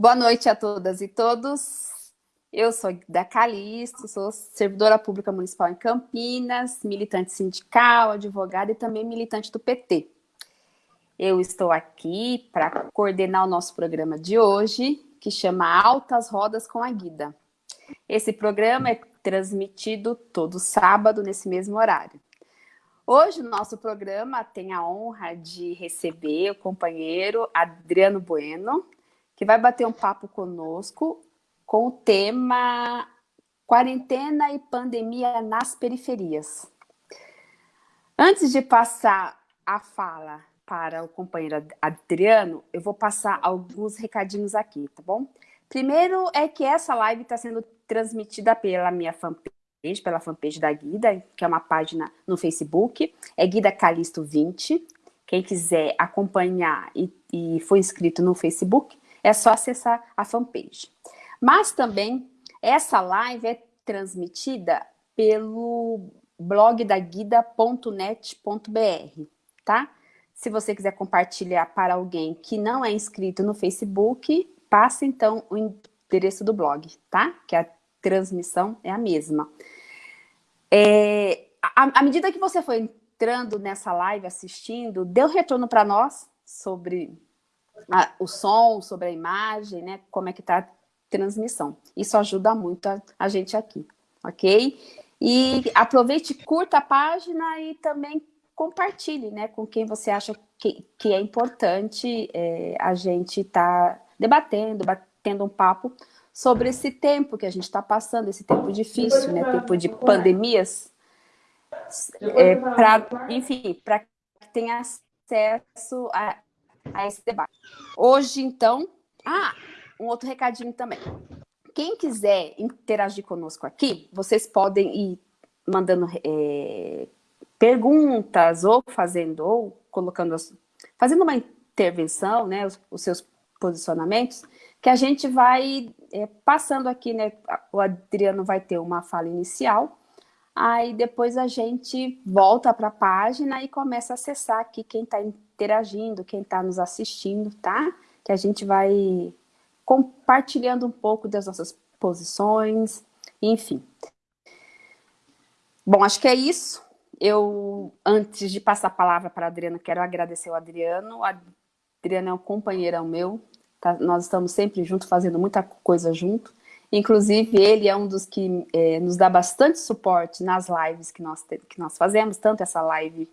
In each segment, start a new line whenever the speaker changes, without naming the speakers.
Boa noite a todas e todos. Eu sou da Calixto, sou servidora pública municipal em Campinas, militante sindical, advogada e também militante do PT. Eu estou aqui para coordenar o nosso programa de hoje, que chama Altas Rodas com a Guida. Esse programa é transmitido todo sábado nesse mesmo horário. Hoje, o nosso programa tem a honra de receber o companheiro Adriano Bueno, que vai bater um papo conosco com o tema Quarentena e Pandemia nas Periferias. Antes de passar a fala para o companheiro Adriano, eu vou passar alguns recadinhos aqui, tá bom? Primeiro é que essa live está sendo transmitida pela minha fanpage, pela fanpage da Guida, que é uma página no Facebook, é Guida Calisto 20. Quem quiser acompanhar e, e for inscrito no Facebook, é só acessar a fanpage. Mas também, essa live é transmitida pelo blog da guida.net.br, tá? Se você quiser compartilhar para alguém que não é inscrito no Facebook, passe então o endereço do blog, tá? Que a transmissão é a mesma. É, à medida que você foi entrando nessa live, assistindo, deu retorno para nós sobre a, o som, sobre a imagem, né? Como é que está a transmissão. Isso ajuda muito a, a gente aqui, ok? E aproveite, curta a página e também compartilhe, né? Com quem você acha que, que é importante é, a gente estar tá debatendo, batendo um papo sobre esse tempo que a gente está passando, esse tempo difícil, né? Tempo de pandemias. É, pra, enfim, para que tenha acesso a, a esse debate. Hoje, então... Ah, um outro recadinho também. Quem quiser interagir conosco aqui, vocês podem ir mandando é, perguntas, ou fazendo, ou colocando, as, fazendo uma intervenção, né, os, os, seus posicionamentos, que a gente vai é, passando aqui, né, o Adriano vai ter uma fala inicial, aí depois a gente volta para a página e começa a acessar aqui quem está interagindo, quem está nos assistindo, tá? Que a gente vai compartilhando um pouco das nossas posições, enfim. Bom, acho que é isso. Eu, antes de passar a palavra para a Adriana, quero agradecer o Adriano. O Adriano é um companheirão meu, tá? nós estamos sempre juntos, fazendo muita coisa junto. Inclusive, ele é um dos que é, nos dá bastante suporte nas lives que nós, que nós fazemos, tanto essa live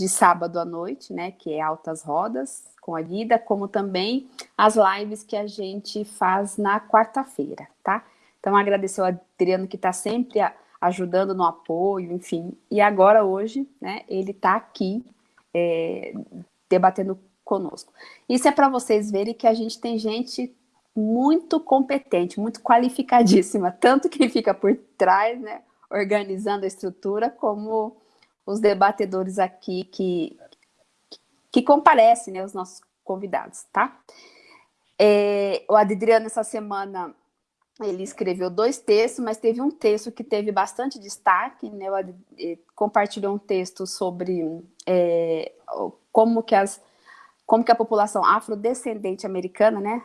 de sábado à noite, né, que é Altas Rodas, com a Guida, como também as lives que a gente faz na quarta-feira, tá? Então, agradecer ao Adriano que está sempre ajudando no apoio, enfim. E agora, hoje, né, ele está aqui é, debatendo conosco. Isso é para vocês verem que a gente tem gente muito competente, muito qualificadíssima, tanto quem fica por trás, né, organizando a estrutura, como os debatedores aqui que, que comparecem, né, os nossos convidados, tá? É, o Adriano, essa semana, ele escreveu dois textos, mas teve um texto que teve bastante destaque, né? O compartilhou um texto sobre é, como, que as, como que a população afrodescendente americana, né,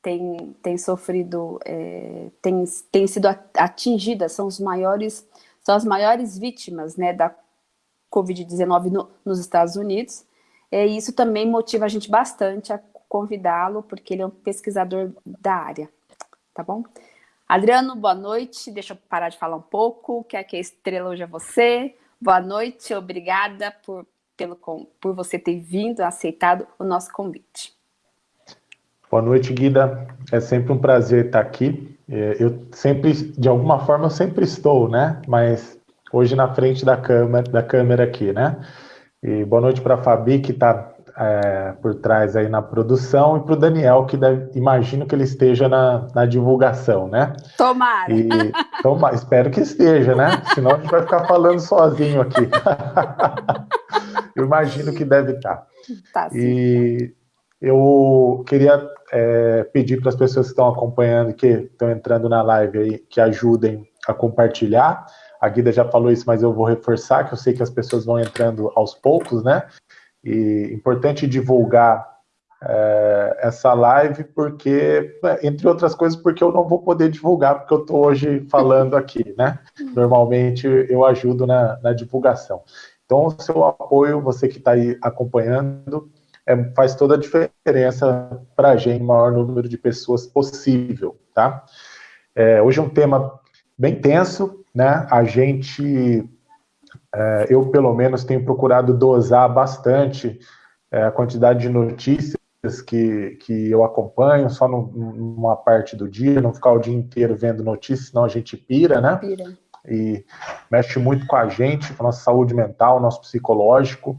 tem, tem sofrido, é, tem, tem sido atingida, são os maiores, são as maiores vítimas, né, da Covid-19 no, nos Estados Unidos. É, e isso também motiva a gente bastante a convidá-lo, porque ele é um pesquisador da área, tá bom? Adriano, boa noite, deixa eu parar de falar um pouco, quer que a estrela hoje é você. Boa noite, obrigada por, pelo, por você ter vindo, aceitado o nosso convite.
Boa noite, Guida. É sempre um prazer estar aqui. É, eu sempre, de alguma forma, eu sempre estou, né? Mas hoje na frente da câmera, da câmera aqui, né? E boa noite para a Fabi, que está é, por trás aí na produção, e para o Daniel, que deve, imagino que ele esteja na, na divulgação, né?
Tomara!
E, toma, espero que esteja, né? Senão a gente vai ficar falando sozinho aqui. eu imagino que deve estar. Tá, e eu queria é, pedir para as pessoas que estão acompanhando, que estão entrando na live aí, que ajudem a compartilhar a Guida já falou isso, mas eu vou reforçar, que eu sei que as pessoas vão entrando aos poucos, né? E importante divulgar é, essa live, porque, entre outras coisas, porque eu não vou poder divulgar, porque eu estou hoje falando aqui, né? Normalmente eu ajudo na, na divulgação. Então, o seu apoio, você que está aí acompanhando, é, faz toda a diferença para a gente, o maior número de pessoas possível, tá? É, hoje é um tema bem tenso, né? A gente, é, eu pelo menos tenho procurado dosar bastante é, a quantidade de notícias que, que eu acompanho, só numa parte do dia, não ficar o dia inteiro vendo notícias, senão a gente pira, né? Pira. E mexe muito com a gente, com a nossa saúde mental, nosso psicológico.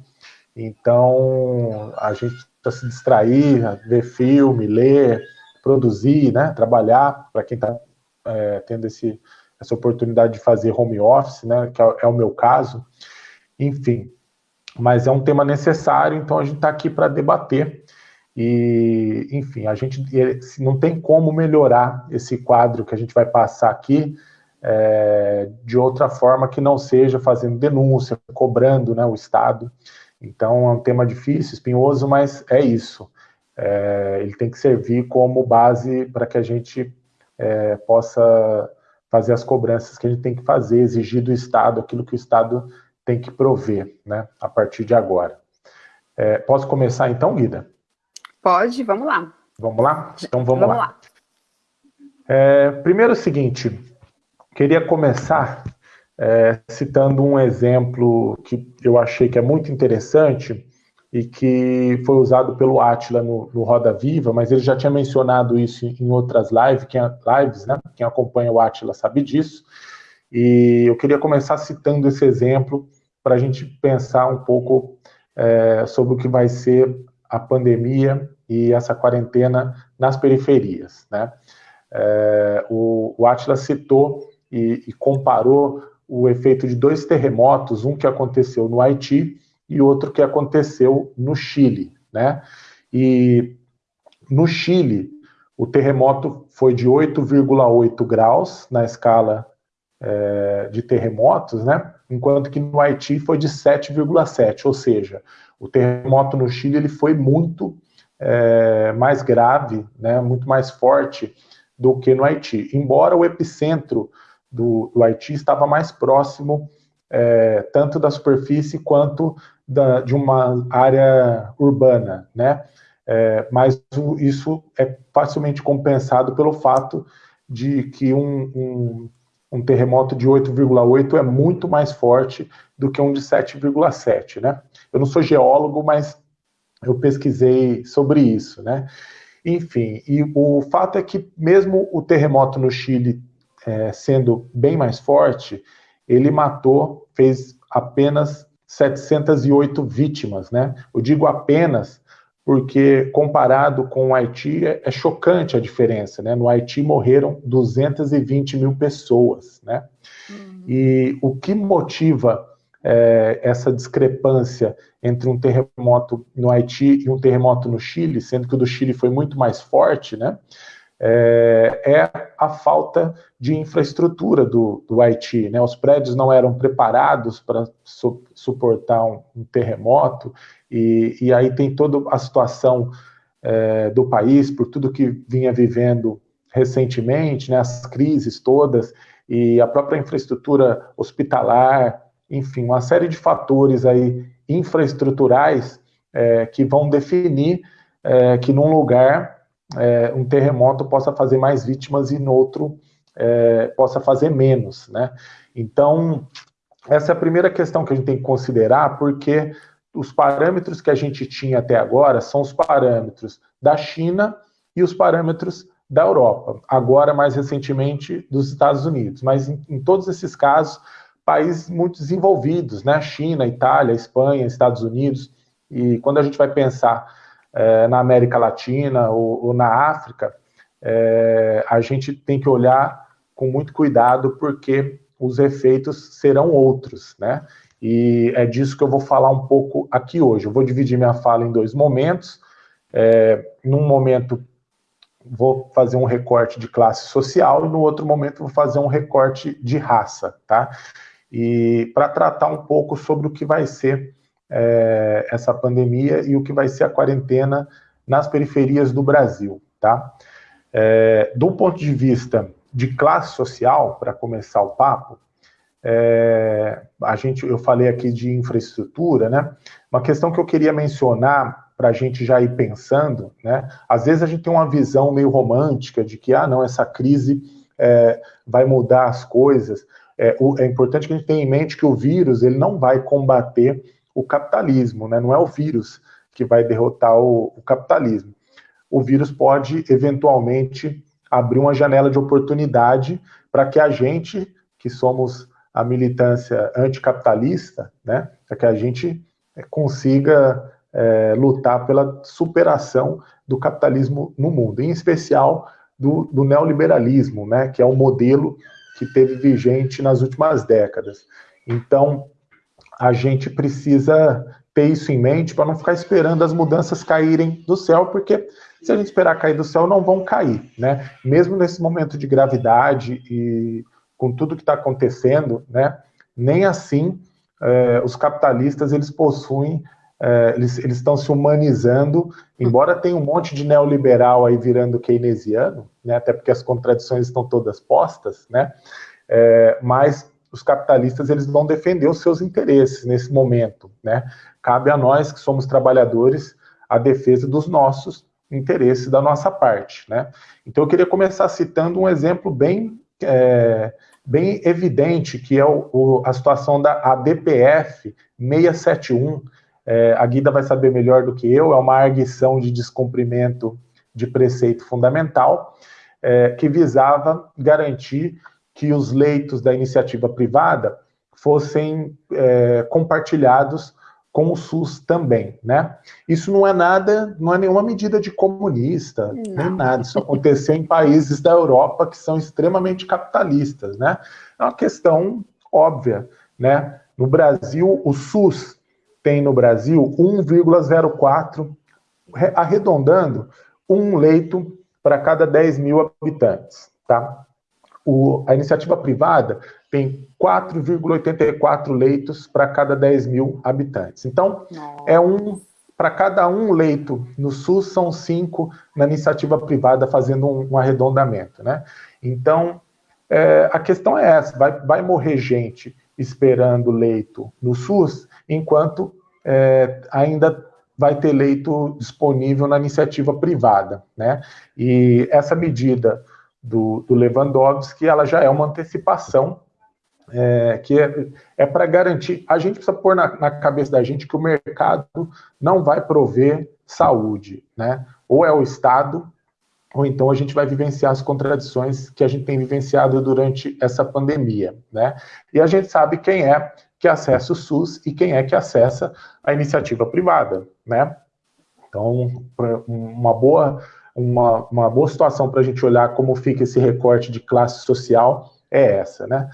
Então, a gente precisa se distrair, ver filme, ler, produzir, né? Trabalhar, para quem está é, tendo esse, essa oportunidade de fazer home office, né? Que é, é o meu caso. Enfim, mas é um tema necessário, então a gente está aqui para debater e, enfim, a gente não tem como melhorar esse quadro que a gente vai passar aqui é, de outra forma que não seja fazendo denúncia, cobrando né, o Estado. Então, é um tema difícil, espinhoso, mas é isso. É, ele tem que servir como base para que a gente é, possa fazer as cobranças que a gente tem que fazer, exigir do Estado aquilo que o Estado tem que prover, né, a partir de agora. É, posso começar então, Guida?
Pode, vamos lá.
Vamos lá? Então vamos, vamos lá. lá. É, primeiro é o seguinte, queria começar é, citando um exemplo que eu achei que é muito interessante e que foi usado pelo Atila no, no, Roda Viva, mas ele já tinha mencionado isso em outras lives, quem, lives, né? Quem acompanha o Atila sabe disso. E eu queria começar citando esse exemplo para a gente pensar um pouco é, sobre o que vai ser a pandemia e essa quarentena nas periferias. Né? É, o, o Atlas citou e, e, comparou o efeito de dois terremotos, um que aconteceu no Haiti e outro que aconteceu no Chile. Né? E no Chile, o terremoto foi de 8,8 graus na escala é, de terremotos, né? enquanto que no Haiti foi de 7,7, ou seja, o terremoto no Chile ele foi muito é, mais grave, né, muito mais forte do que no Haiti. Embora o epicentro do, do Haiti estava mais próximo é, tanto da superfície quanto da, de uma área urbana, né? É, mas isso é facilmente compensado pelo fato de que um, um, um terremoto de 8,8 é muito mais forte do que um de 7,7, né? Eu não sou geólogo, mas eu pesquisei sobre isso, né? Enfim, e o fato é que mesmo o terremoto no Chile é, sendo bem mais forte, ele matou, fez apenas 708 vítimas, né? Eu digo apenas porque comparado com o Haiti é, é chocante a diferença, né? No Haiti morreram 220 mil pessoas, né? Uhum. E o que motiva é, essa discrepância entre um terremoto no Haiti e um terremoto no Chile, sendo que o do Chile foi muito mais forte, né? É, é a falta de infraestrutura do, do, Haiti. Né? Os prédios não eram preparados para su suportar um, um terremoto, e, e, aí tem toda a situação é, do país, por tudo que vinha vivendo recentemente, né, as crises todas, e a própria infraestrutura hospitalar, enfim, uma série de fatores aí infraestruturais é, que vão definir é, que num lugar é, um terremoto possa fazer mais vítimas e no outro é, possa fazer menos, né? Então, essa é a primeira questão que a gente tem que considerar, porque os parâmetros que a gente tinha até agora são os parâmetros da China e os parâmetros da Europa, agora mais recentemente dos Estados Unidos, mas em, em todos esses casos países muito desenvolvidos, né? China, Itália, Espanha, Estados Unidos. E quando a gente vai pensar é, na América Latina ou, ou na África, é, a gente tem que olhar com muito cuidado porque os efeitos serão outros, né? E é disso que eu vou falar um pouco aqui hoje. Eu vou dividir minha fala em dois momentos. É, num momento vou fazer um recorte de classe social e no outro momento vou fazer um recorte de raça, tá? e para tratar um pouco sobre o que vai ser é, essa pandemia e o que vai ser a quarentena nas periferias do Brasil, tá? É, do ponto de vista de classe social, para começar o papo, é, a gente, eu falei aqui de infraestrutura, né? Uma questão que eu queria mencionar para a gente já ir pensando, né? Às vezes a gente tem uma visão meio romântica de que, ah, não, essa crise é, vai mudar as coisas. É, o, é, importante que a gente tenha em mente que o vírus ele não vai combater o capitalismo, né? Não é o vírus que vai derrotar o, o capitalismo. O vírus pode eventualmente abrir uma janela de oportunidade para que a gente, que somos a militância anticapitalista, né, para que a gente é, consiga é, lutar pela superação do capitalismo no mundo, em especial do, do, neoliberalismo, né, que é o modelo que teve vigente nas últimas décadas. Então, a gente precisa ter isso em mente para não ficar esperando as mudanças caírem do céu, porque se a gente esperar cair do céu, não vão cair, né? Mesmo nesse momento de gravidade e com tudo que está acontecendo, né? Nem assim é, os capitalistas eles possuem, é, eles, estão se humanizando, embora tenha um monte de neoliberal aí virando keynesiano, né? Até porque as contradições estão todas postas, né? É, mas os capitalistas eles vão defender os seus interesses nesse momento, né? Cabe a nós que somos trabalhadores a defesa dos nossos interesses da nossa parte, né? Então eu queria começar citando um exemplo bem é, bem evidente que é o, o, a situação da ADPF 671. É, a Guida vai saber melhor do que eu. É uma arguição de descumprimento de preceito fundamental é, que visava garantir que os leitos da iniciativa privada fossem é, compartilhados com o SUS também, né? Isso não é nada, não é nenhuma medida de comunista, não. nem nada. Isso aconteceu em países da Europa que são extremamente capitalistas, né? É uma questão óbvia, né? No Brasil, o SUS tem no Brasil 1,04, arredondando, um leito para cada 10 mil habitantes, tá? O, a iniciativa privada tem 4,84 leitos para cada 10 mil habitantes. Então, Nossa. é um para cada um leito no SUS são cinco na iniciativa privada fazendo um, um arredondamento, né? Então, é, a questão é essa: vai, vai morrer gente esperando leito no SUS, enquanto é, ainda vai ter leito disponível na iniciativa privada, né? E essa medida do, do Lewandowski, ela já é uma antecipação é, que é, é para garantir. A gente precisa pôr na, na, cabeça da gente que o mercado não vai prover saúde, né? Ou é o Estado, ou então a gente vai vivenciar as contradições que a gente tem vivenciado durante essa pandemia, né? E a gente sabe quem é que acessa o SUS e quem é que acessa a iniciativa privada, né? Então, uma boa uma, uma boa situação para a gente olhar como fica esse recorte de classe social é essa, né?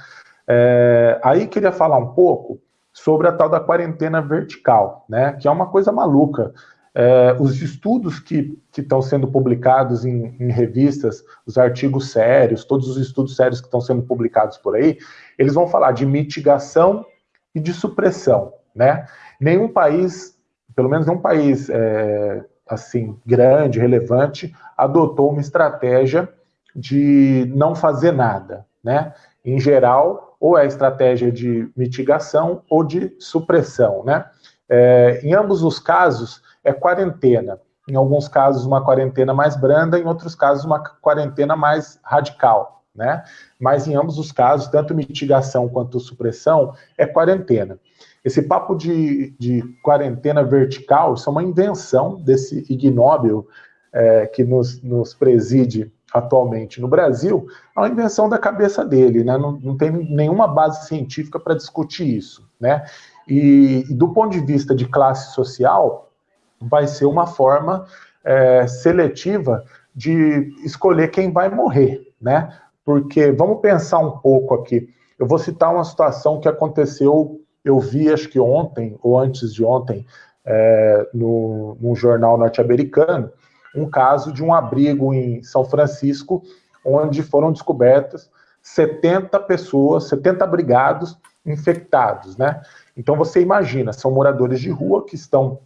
É, aí queria falar um pouco sobre a tal da quarentena vertical, né? Que é uma coisa maluca. É, os estudos que estão sendo publicados em, em, revistas, os artigos sérios, todos os estudos sérios que estão sendo publicados por aí, eles vão falar de mitigação e de supressão, né? Nenhum país, pelo menos nenhum país é, assim grande, relevante, adotou uma estratégia de não fazer nada, né? Em geral, ou é estratégia de mitigação ou de supressão, né? É, em ambos os casos, é quarentena. Em alguns casos, uma quarentena mais branda, em outros casos, uma quarentena mais radical, né? Mas em ambos os casos, tanto mitigação quanto supressão, é quarentena. Esse papo de, de quarentena vertical, isso é uma invenção desse ignóbil é, que nos, nos preside atualmente no Brasil, é uma invenção da cabeça dele, né? não, não tem nenhuma base científica para discutir isso. Né? E, e, do ponto de vista de classe social, vai ser uma forma é, seletiva de escolher quem vai morrer, né? Porque vamos pensar um pouco aqui. Eu vou citar uma situação que aconteceu eu vi, acho que ontem, ou antes de ontem, é, no, num jornal norte-americano, um caso de um abrigo em São Francisco, onde foram descobertas 70 pessoas, 70 abrigados infectados, né? Então você imagina, são moradores de rua que estão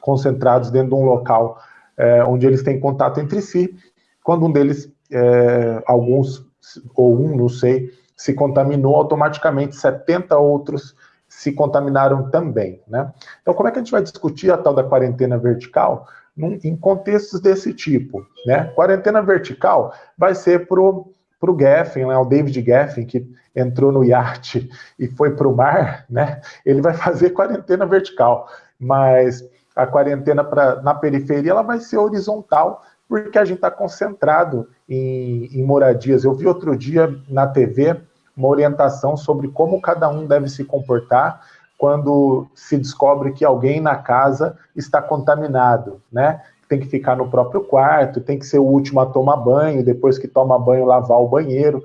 concentrados dentro de um local é, onde eles têm contato entre si, quando um deles, é, alguns, ou um, não sei, se contaminou, automaticamente 70 outros se contaminaram também, né? Então, como é que a gente vai discutir a tal da quarentena vertical num, em contextos desse tipo, né? Quarentena vertical vai ser para o Geffen, né, o David Geffen, que entrou no iate e foi para o mar, né, ele vai fazer quarentena vertical, mas a quarentena pra, na periferia ela vai ser horizontal, porque a gente está concentrado em, em moradias. Eu vi outro dia na TV uma orientação sobre como cada um deve se comportar quando se descobre que alguém na casa está contaminado, né? Tem que ficar no próprio quarto, tem que ser o último a tomar banho, depois que toma banho, lavar o banheiro.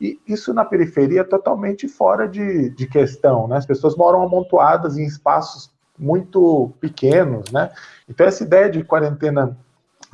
E isso na periferia é totalmente fora de, de questão, né? As pessoas moram amontoadas em espaços muito pequenos, né? Então essa ideia de quarentena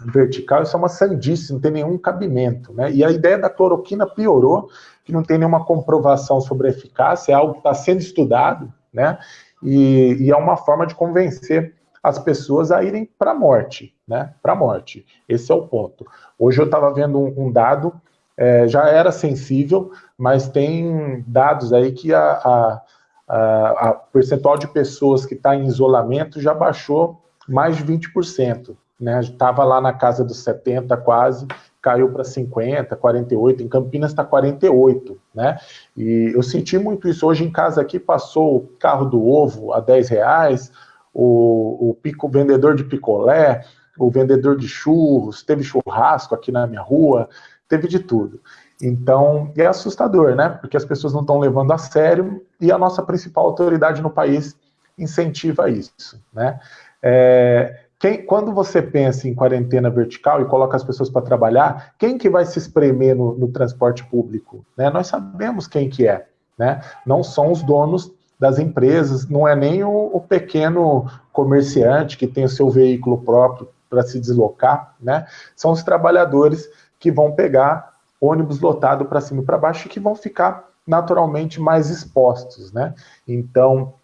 vertical, isso é uma sandice, não tem nenhum cabimento, né? E a ideia da cloroquina piorou, que não tem nenhuma comprovação sobre eficácia, é algo que está sendo estudado, né? E, e, é uma forma de convencer as pessoas a irem para a morte, né? Para a morte. Esse é o ponto. Hoje eu estava vendo um, um dado, é, já era sensível, mas tem dados aí que a, a, a, a percentual de pessoas que está em isolamento já baixou mais de 20%. Né? Estava lá na casa dos 70 quase, caiu para 50, 48, em Campinas está 48, né? E eu senti muito isso. Hoje em casa aqui passou o carro do ovo a 10 reais, o, o, pico, o vendedor de picolé, o vendedor de churros, teve churrasco aqui na minha rua, teve de tudo. Então, é assustador, né? Porque as pessoas não estão levando a sério e a nossa principal autoridade no país incentiva isso, né? É, quem, quando você pensa em quarentena vertical e coloca as pessoas para trabalhar, quem que vai se espremer no, no transporte público? Né? Nós sabemos quem que é. Né? Não são os donos das empresas, não é nem o, o pequeno comerciante que tem o seu veículo próprio para se deslocar, né? São os trabalhadores que vão pegar ônibus lotado para cima e para baixo e que vão ficar naturalmente mais expostos, né? Então,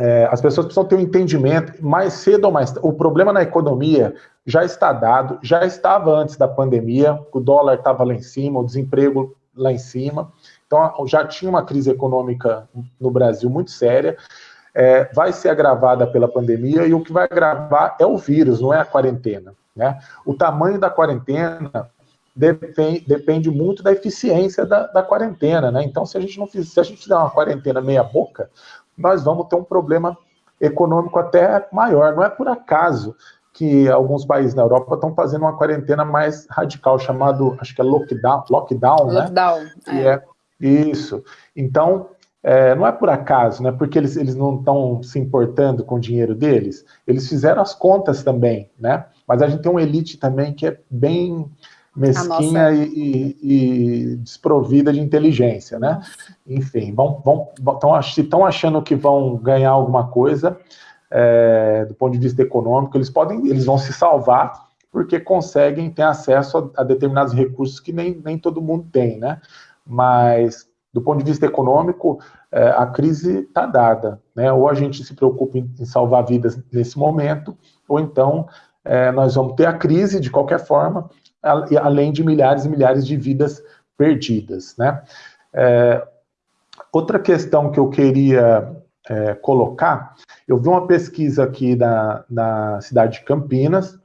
é, as pessoas precisam ter um entendimento, mais cedo ou mais O problema na economia já está dado, já estava antes da pandemia, o dólar estava lá em cima, o desemprego lá em cima. Então, já tinha uma crise econômica no Brasil muito séria. É, vai ser agravada pela pandemia e o que vai agravar é o vírus, não é a quarentena. Né? O tamanho da quarentena depende, depende muito da eficiência da, da quarentena. Né? Então, se a gente não se a gente fizer uma quarentena meia boca, nós vamos ter um problema econômico até maior. Não é por acaso que alguns países na Europa estão fazendo uma quarentena mais radical, chamado, acho que é lockdown, lockdown, né?
Lockdown,
é. é. Isso. Então, é, não é por acaso, né? Porque eles, eles não estão se importando com o dinheiro deles. Eles fizeram as contas também, né? Mas a gente tem uma elite também que é bem mesquinha e, e, e, desprovida de inteligência, né? Enfim, vão, vão, tão, se estão achando que vão ganhar alguma coisa é, do ponto de vista econômico, eles podem, eles vão se salvar porque conseguem ter acesso a, a determinados recursos que nem, nem todo mundo tem, né? Mas do ponto de vista econômico, é, a crise está dada, né? Ou a gente se preocupa em, em salvar vidas nesse momento, ou então é, nós vamos ter a crise de qualquer forma além de milhares e milhares de vidas perdidas. Né? É, outra questão que eu queria é, colocar, eu vi uma pesquisa aqui na, na cidade de Campinas,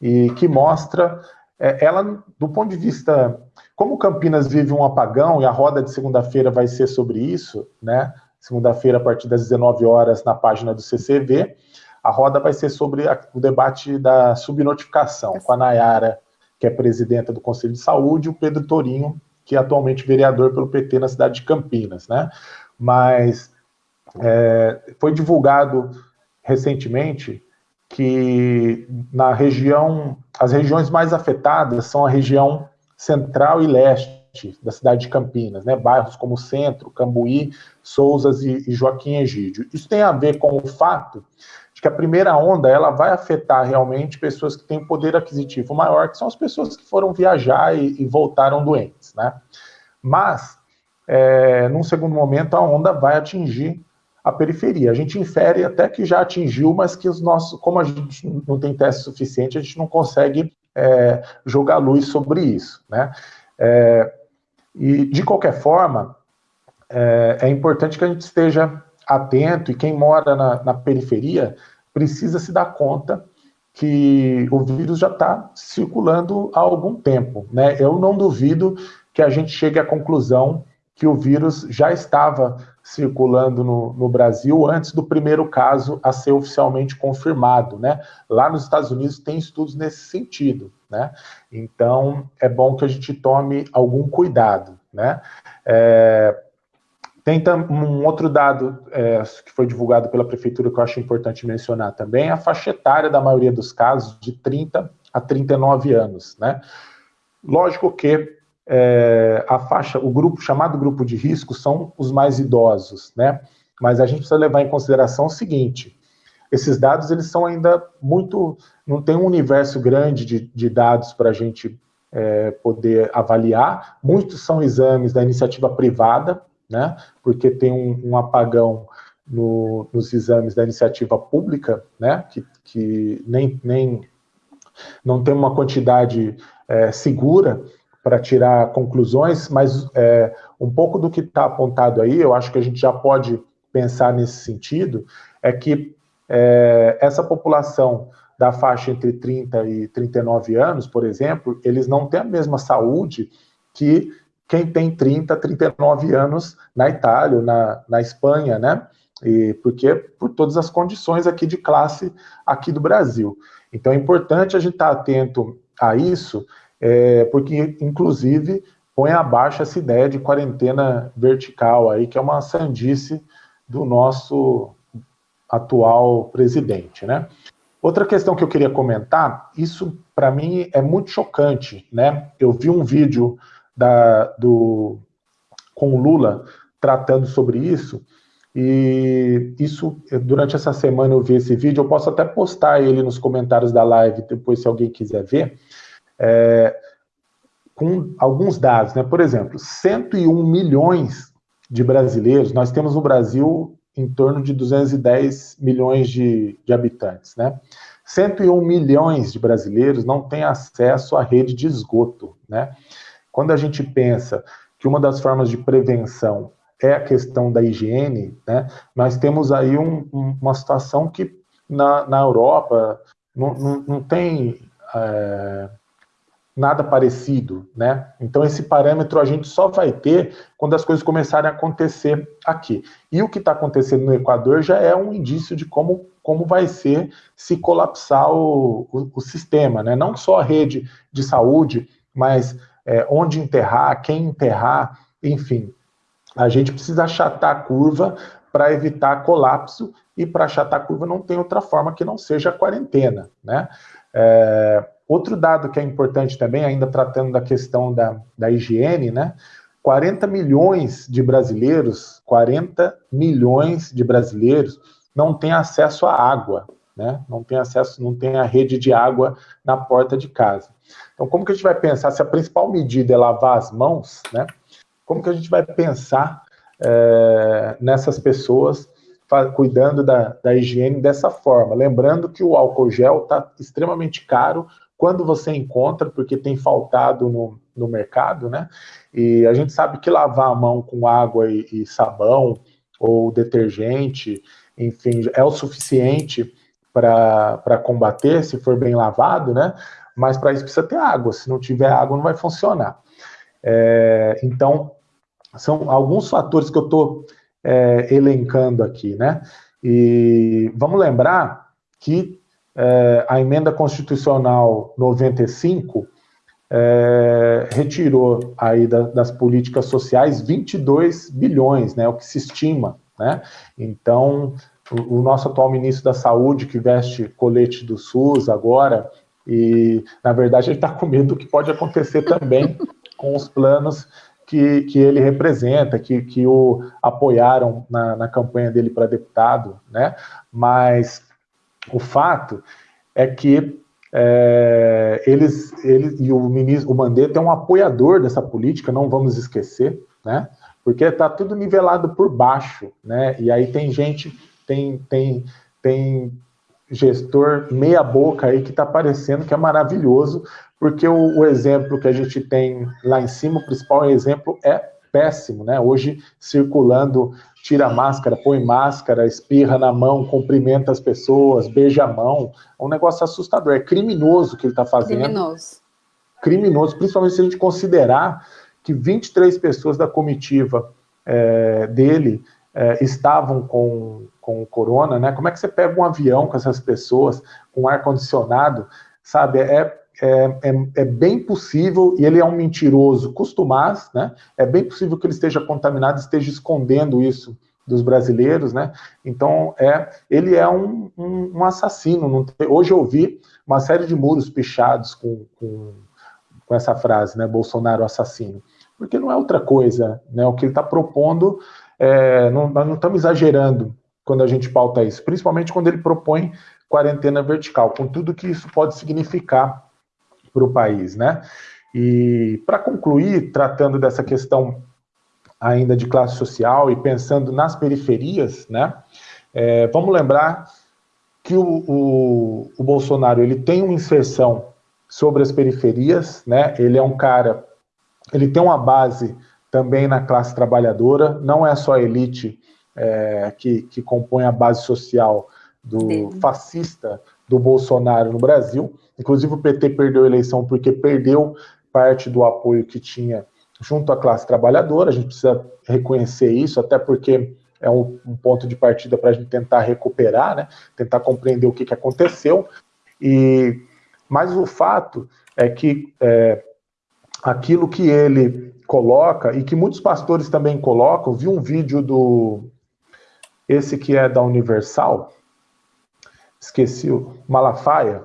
e que mostra, é, ela, do ponto de vista, como Campinas vive um apagão, e a roda de segunda-feira vai ser sobre isso, né? Segunda-feira, a partir das 19 horas, na página do CCV, a roda vai ser sobre a, o debate da subnotificação, com a Nayara que é presidenta do Conselho de Saúde, e o Pedro Torinho, que é atualmente vereador pelo PT na cidade de Campinas, né? Mas é, foi divulgado recentemente que na região, as regiões mais afetadas são a região central e leste da cidade de Campinas, né? Bairros como Centro, Cambuí, Souzas e, e Joaquim Egídio. Isso tem a ver com o fato que a primeira onda ela vai afetar realmente pessoas que têm poder aquisitivo maior, que são as pessoas que foram viajar e, e voltaram doentes, né? Mas, é, num segundo momento, a onda vai atingir a periferia. A gente infere até que já atingiu, mas que os nossos, como a gente não tem teste suficiente, a gente não consegue é, jogar luz sobre isso, né? É, e de qualquer forma, é, é, importante que a gente esteja atento e quem mora na, na periferia precisa se dar conta que o vírus já está circulando há algum tempo, né? Eu não duvido que a gente chegue à conclusão que o vírus já estava circulando no, no, Brasil antes do primeiro caso a ser oficialmente confirmado, né? Lá nos Estados Unidos tem estudos nesse sentido, né? Então é bom que a gente tome algum cuidado, né? É, tem um outro dado é, que foi divulgado pela prefeitura que eu acho importante mencionar também, a faixa etária da maioria dos casos de 30 a 39 anos, né? Lógico que é, a faixa, o grupo chamado grupo de risco são os mais idosos, né? Mas a gente precisa levar em consideração o seguinte: esses dados eles são ainda muito, não tem um universo grande de, de dados para a gente é, poder avaliar. Muitos são exames da iniciativa privada, né? Porque tem um, um apagão no, nos exames da iniciativa pública, né? Que, que nem, nem não tem uma quantidade é, segura para tirar conclusões, mas é, um pouco do que está apontado aí, eu acho que a gente já pode pensar nesse sentido, é que é, essa população da faixa entre 30 e 39 anos, por exemplo, eles não têm a mesma saúde que quem tem 30, 39 anos na Itália, na, na Espanha, né? E porque por todas as condições aqui de classe aqui do Brasil. Então é importante a gente estar atento a isso é, porque, inclusive, põe abaixo essa ideia de quarentena vertical aí, que é uma sandice do nosso atual presidente, né? Outra questão que eu queria comentar, isso para mim é muito chocante, né? Eu vi um vídeo da, do, com o Lula tratando sobre isso, e isso, durante essa semana eu vi esse vídeo, eu posso até postar ele nos comentários da live, depois se alguém quiser ver, é, com alguns dados, né? Por exemplo, 101 milhões de brasileiros, nós temos no Brasil em torno de 210 milhões de, de habitantes, né? 101 milhões de brasileiros não têm acesso à rede de esgoto, né? Quando a gente pensa que uma das formas de prevenção é a questão da higiene, né? Nós temos aí um, um, uma situação que na, na Europa não, não, não tem é, nada parecido, né? Então esse parâmetro a gente só vai ter quando as coisas começarem a acontecer aqui. E o que está acontecendo no Equador já é um indício de como, como vai ser se colapsar o, o, o sistema, né? Não só a rede de saúde, mas é, onde enterrar, quem enterrar, enfim. A gente precisa achatar a curva para evitar colapso e para achatar a curva não tem outra forma que não seja a quarentena, né? É, Outro dado que é importante também, ainda tratando da questão da, da higiene, né? 40 milhões de brasileiros, 40 milhões de brasileiros não têm acesso à água, né? Não tem acesso, não tem a rede de água na porta de casa. Então, como que a gente vai pensar se a principal medida é lavar as mãos, né? Como que a gente vai pensar é, nessas pessoas cuidando da, da higiene dessa forma? Lembrando que o álcool gel está extremamente caro quando você encontra, porque tem faltado no, no mercado, né? E a gente sabe que lavar a mão com água e, e sabão ou detergente, enfim, é o suficiente para combater, se for bem lavado, né? Mas para isso precisa ter água, se não tiver água não vai funcionar. É, então, são alguns fatores que eu estou é, elencando aqui, né? E vamos lembrar que é, a emenda constitucional 95 é, retirou aí da, das políticas sociais 22 bilhões, né, o que se estima, né? Então, o, o nosso atual ministro da Saúde, que veste colete do SUS agora, e, na verdade, ele está com medo do que pode acontecer também com os planos que, que ele representa, que, que o apoiaram na, na campanha dele para deputado, né? Mas o fato é que é, eles, ele e o ministro, o Mandetta é um apoiador dessa política, não vamos esquecer, né? porque está tudo nivelado por baixo, né? E aí tem gente, tem, tem, tem gestor meia boca aí que está parecendo que é maravilhoso, porque o, o, exemplo que a gente tem lá em cima, o principal exemplo é péssimo, né? Hoje circulando, tira máscara, põe máscara, espirra na mão, cumprimenta as pessoas, beija a mão, é um negócio assustador, é criminoso o que ele está fazendo.
Criminoso.
Criminoso, principalmente se a gente considerar que 23 pessoas da comitiva é, dele é, estavam com, com corona, né? Como é que você pega um avião com essas pessoas, com ar-condicionado, sabe? É, é, é, é, bem possível, e ele é um mentiroso costumaz, né? É bem possível que ele esteja contaminado, esteja escondendo isso dos brasileiros, né? Então, é, ele é um, um, um assassino. Tem, hoje eu vi uma série de muros pichados com, com, com essa frase, né? Bolsonaro assassino porque não é outra coisa, né? O que ele está propondo, é, não, nós não estamos exagerando quando a gente pauta isso, principalmente quando ele propõe quarentena vertical, com tudo que isso pode significar para o país, né? E para concluir, tratando dessa questão ainda de classe social e pensando nas periferias, né? É, vamos lembrar que o, o, o Bolsonaro ele tem uma inserção sobre as periferias, né? Ele é um cara ele tem uma base também na classe trabalhadora, não é só elite é, que, que compõe a base social do fascista do Bolsonaro no Brasil. Inclusive o PT perdeu a eleição porque perdeu parte do apoio que tinha junto à classe trabalhadora. A gente precisa reconhecer isso, até porque é um, um ponto de partida para a gente tentar recuperar, né? tentar compreender o que, que aconteceu. E mas o fato é que é, aquilo que ele coloca e que muitos pastores também colocam. Vi um vídeo do esse que é da Universal, esqueci o Malafaia,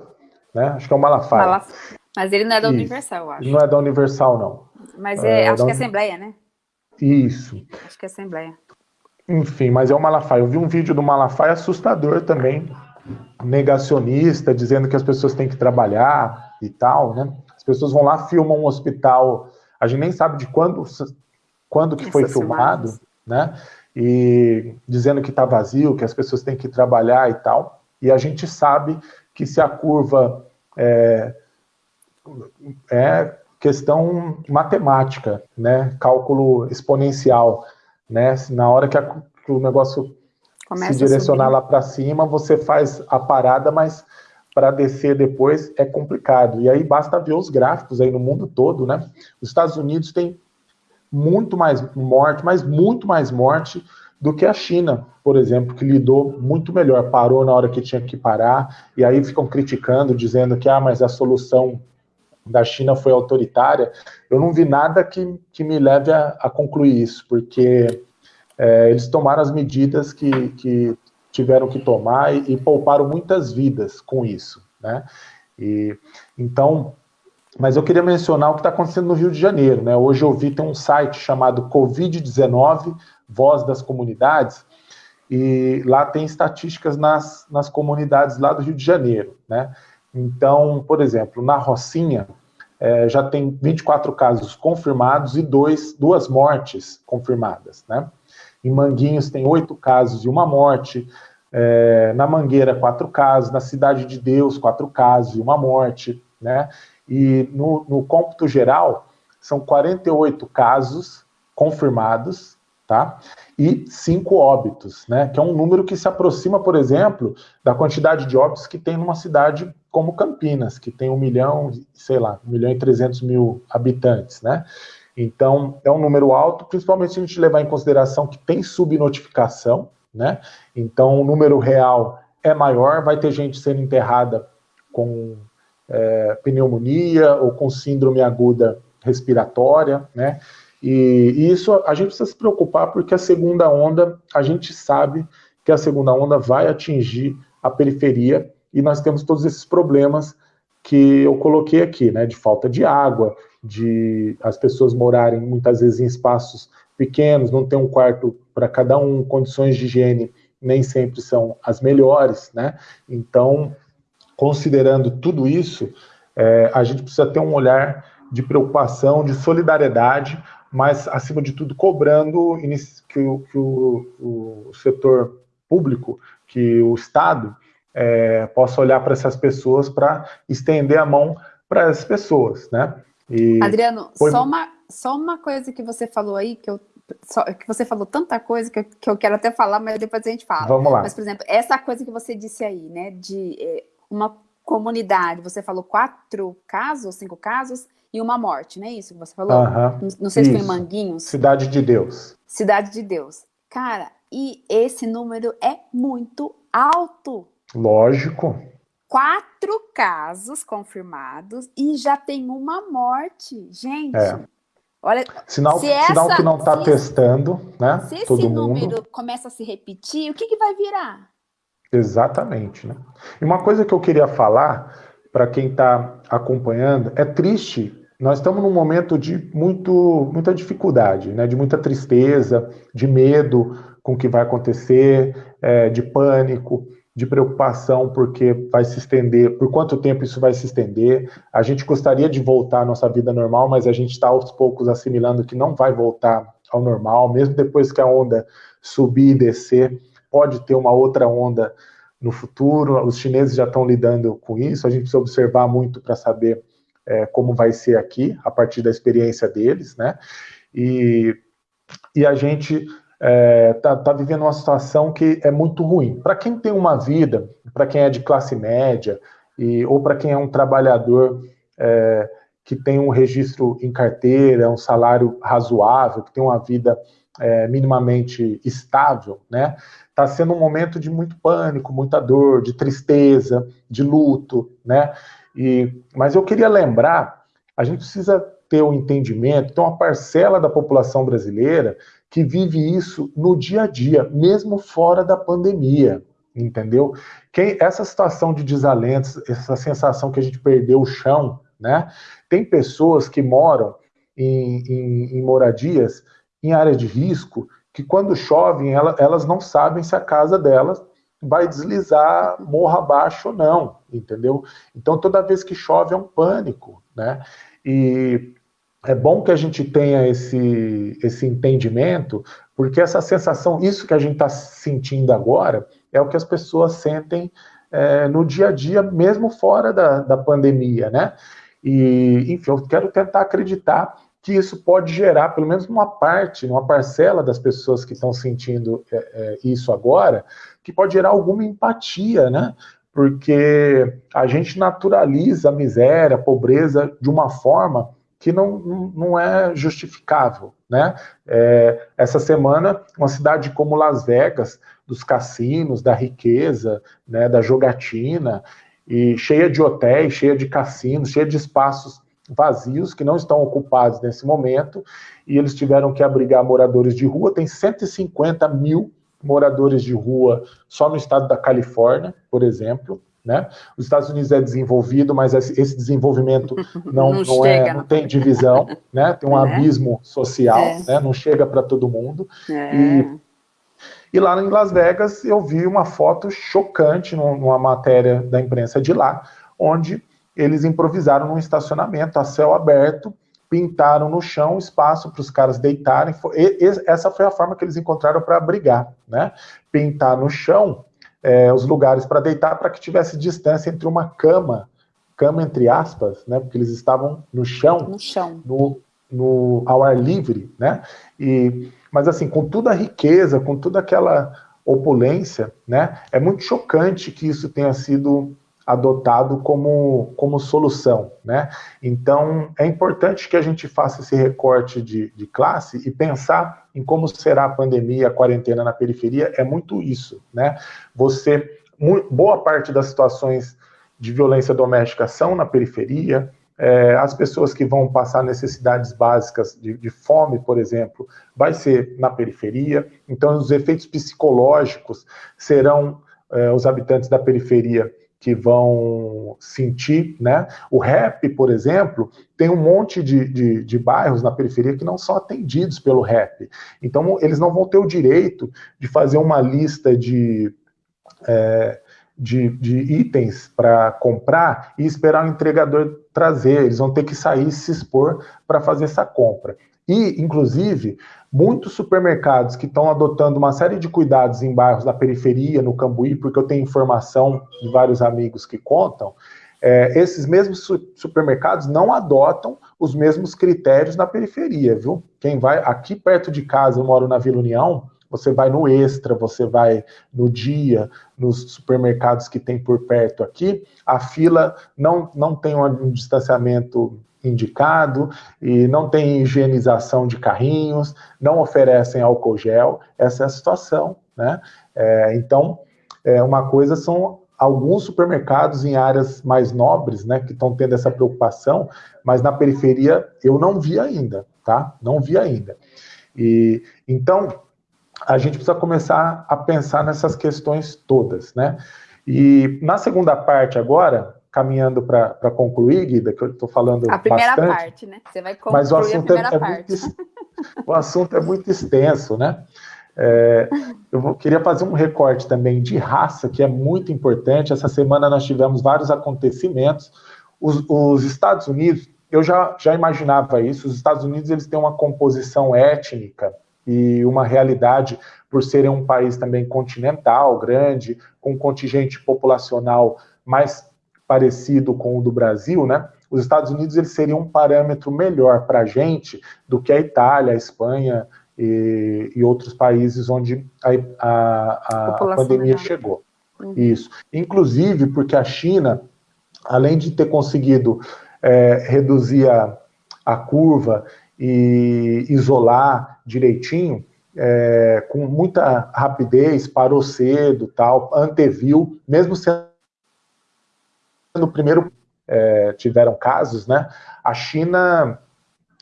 né? Acho que é o Malafaia. Malaf...
Mas ele não é da Universal, acho.
Não é da Universal, não.
Mas é, é acho que é Assembleia, né?
Isso.
Acho que é Assembleia.
Enfim, mas é o Malafaia. Eu vi um vídeo do Malafaia assustador também, negacionista, dizendo que as pessoas têm que trabalhar e tal, né? As pessoas vão lá, filmam um hospital, a gente nem sabe de quando, quando que foi filmado, né? E dizendo que está vazio, que as pessoas têm que trabalhar e tal. E a gente sabe que se a curva é, é questão matemática, né? Cálculo exponencial, né? Na hora que, a, que o negócio Começa se direcionar lá para cima, você faz a parada, mas para descer depois é complicado. E aí basta ver os gráficos aí no mundo todo, né? Os Estados Unidos tem muito mais morte, mas muito mais morte do que a China, por exemplo, que lidou muito melhor, parou na hora que tinha que parar, e aí ficam criticando, dizendo que ah, mas a solução da China foi autoritária. Eu não vi nada que, que me leve a, a concluir isso, porque é, eles tomaram as medidas que, que tiveram que tomar e, e pouparam muitas vidas com isso, né? E, então, mas eu queria mencionar o que está acontecendo no Rio de Janeiro, né? Hoje eu vi tem um site chamado Covid-19, Voz das Comunidades, e lá tem estatísticas nas, nas comunidades lá do Rio de Janeiro, né? Então, por exemplo, na Rocinha, é, já tem 24 casos confirmados e dois, duas mortes confirmadas, né? Em Manguinhos tem oito casos e uma morte. É, na Mangueira, quatro casos. Na Cidade de Deus, quatro casos e uma morte. Né? E no, no cômputo geral, são 48 casos confirmados, tá? E cinco óbitos, né? Que é um número que se aproxima, por exemplo, da quantidade de óbitos que tem numa cidade como Campinas, que tem um milhão, sei lá, um milhão e trezentos mil habitantes, né? Então, é um número alto, principalmente se a gente levar em consideração que tem subnotificação, né? Então, o número real é maior, vai ter gente sendo enterrada com é, pneumonia ou com síndrome aguda respiratória, né? E, e, isso a gente precisa se preocupar porque a segunda onda, a gente sabe que a segunda onda vai atingir a periferia e nós temos todos esses problemas que eu coloquei aqui, né? De falta de água, de as pessoas morarem muitas vezes em espaços pequenos, não ter um quarto para cada um, condições de higiene nem sempre são as melhores, né? Então, considerando tudo isso, é, a gente precisa ter um olhar de preocupação, de solidariedade, mas, acima de tudo, cobrando que o, que o, o setor público, que o Estado, é, possa olhar para essas pessoas para estender a mão para essas pessoas, né?
E Adriano, foi... só, uma, só uma coisa que você falou aí, que eu só, que você falou tanta coisa que eu, que eu quero até falar, mas depois a gente fala.
Vamos lá.
Mas, por exemplo, essa coisa que você disse aí, né, de é, uma comunidade, você falou quatro casos, cinco casos, e uma morte, não é isso que você falou? Não, não sei isso. se foi em Manguinhos.
Cidade de Deus.
Cidade de Deus. Cara, e esse número é muito alto.
Lógico.
Quatro casos confirmados e já tem uma morte. Gente,
é. olha. Sinal, se sinal essa, que não está testando, né?
Se esse número mundo. começa a se repetir, o que, que vai virar?
Exatamente. Né? E uma coisa que eu queria falar para quem está acompanhando, é triste nós estamos num momento de muito, muita dificuldade, né? de muita tristeza, de medo com o que vai acontecer, é, de pânico, de preocupação porque vai se estender, por quanto tempo isso vai se estender. A gente gostaria de voltar à nossa vida normal, mas a gente está aos poucos assimilando que não vai voltar ao normal, mesmo depois que a onda subir e descer, pode ter uma outra onda no futuro. Os chineses já estão lidando com isso, a gente precisa observar muito para saber é, como vai ser aqui, a partir da experiência deles, né? E, e a gente está é, tá, tá vivendo uma situação que é muito ruim. Para quem tem uma vida, para quem é de classe média, e, ou para quem é um trabalhador é, que tem um registro em carteira, um salário razoável, que tem uma vida é, minimamente estável, né? Está sendo um momento de muito pânico, muita dor, de tristeza, de luto, né? E, mas eu queria lembrar, a gente precisa ter o um entendimento, tem uma parcela da população brasileira que vive isso no dia a dia, mesmo fora da pandemia, entendeu? Quem, essa situação de desalento, essa sensação que a gente perdeu o chão, né? Tem pessoas que moram em, em, em moradias em área de risco que quando chovem elas não sabem se a casa delas vai deslizar morra abaixo ou não, entendeu? Então toda vez que chove é um pânico, né? E é bom que a gente tenha esse, esse entendimento, porque essa sensação, isso que a gente está sentindo agora, é o que as pessoas sentem é, no dia a dia, mesmo fora da, da pandemia, né? E, enfim, eu quero tentar acreditar que isso pode gerar, pelo menos uma parte, uma parcela das pessoas que estão sentindo é, é, isso agora, que pode gerar alguma empatia, né? Porque a gente naturaliza a miséria, a pobreza de uma forma que não, não é justificável, né? É, essa semana, uma cidade como Las Vegas, dos cassinos, da riqueza, né, da jogatina, e cheia de hotéis, cheia de cassinos, cheia de espaços vazios, que não estão ocupados nesse momento, e eles tiveram que abrigar moradores de rua. Tem 150 mil moradores de rua só no estado da Califórnia, por exemplo. Né? Os Estados Unidos é desenvolvido, mas esse desenvolvimento não, não, não é, não tem divisão, né? tem um é. abismo social, é. né? não chega para todo mundo. É. E, e lá em Las Vegas eu vi uma foto chocante numa matéria da imprensa de lá, onde eles improvisaram num estacionamento a céu aberto, pintaram no chão espaço para os caras deitarem. essa foi a forma que eles encontraram para abrigar, né? Pintar no chão é, os lugares para deitar para que tivesse distância entre uma cama, cama entre aspas, né? Porque eles estavam no chão,
no chão,
no, no ao ar livre, né? E mas assim, com toda a riqueza, com toda aquela opulência, né? É muito chocante que isso tenha sido adotado como, como solução, né? Então, é importante que a gente faça esse recorte de, de classe e pensar em como será a pandemia, a quarentena na periferia, é muito isso, né? Você, boa parte das situações de violência doméstica são na periferia, é, as pessoas que vão passar necessidades básicas de, de, fome, por exemplo, vai ser na periferia, então os efeitos psicológicos serão é, os habitantes da periferia que vão sentir, né? O rap, por exemplo, tem um monte de, de, de, bairros na periferia que não são atendidos pelo rap. Então, eles não vão ter o direito de fazer uma lista de, é, de, de, itens para comprar e esperar o entregador trazer. Eles vão ter que sair e se expor para fazer essa compra. E, inclusive, muitos supermercados que estão adotando uma série de cuidados em bairros da periferia, no Cambuí, porque eu tenho informação de vários amigos que contam, é, esses mesmos supermercados não adotam os mesmos critérios na periferia, viu? Quem vai aqui perto de casa, eu moro na Vila União, você vai no Extra, você vai no Dia, nos supermercados que tem por perto aqui, a fila não, não tem um distanciamento indicado e não tem higienização de carrinhos, não oferecem álcool gel, essa é a situação, né? É, então, é, uma coisa são alguns supermercados em áreas mais nobres, né, que estão tendo essa preocupação, mas na periferia eu não vi ainda, tá? Não vi ainda. E então a gente precisa começar a pensar nessas questões todas, né? E na segunda parte agora, caminhando para concluir, Guida, que eu estou falando
a primeira
bastante,
parte, né? Você vai concluir
mas o assunto
a
é,
primeira
é
parte.
muito, o assunto é muito extenso, né? É, eu queria fazer um recorte também de raça, que é muito importante. Essa semana nós tivemos vários acontecimentos. Os, os, Estados Unidos, eu já, já imaginava isso, os Estados Unidos eles têm uma composição étnica e uma realidade, por serem um país também continental, grande, com um contingente populacional mais parecido com o do Brasil, né? Os Estados Unidos eles seriam um parâmetro melhor para a gente do que a Itália, a Espanha, e, e outros países onde a, a, a pandemia chegou. Uhum. Isso. Inclusive porque a China, além de ter conseguido é, reduzir a, a curva e isolar direitinho, é, com muita rapidez, parou cedo, tal, anteviu, mesmo sendo o primeiro é, tiveram casos, né? A China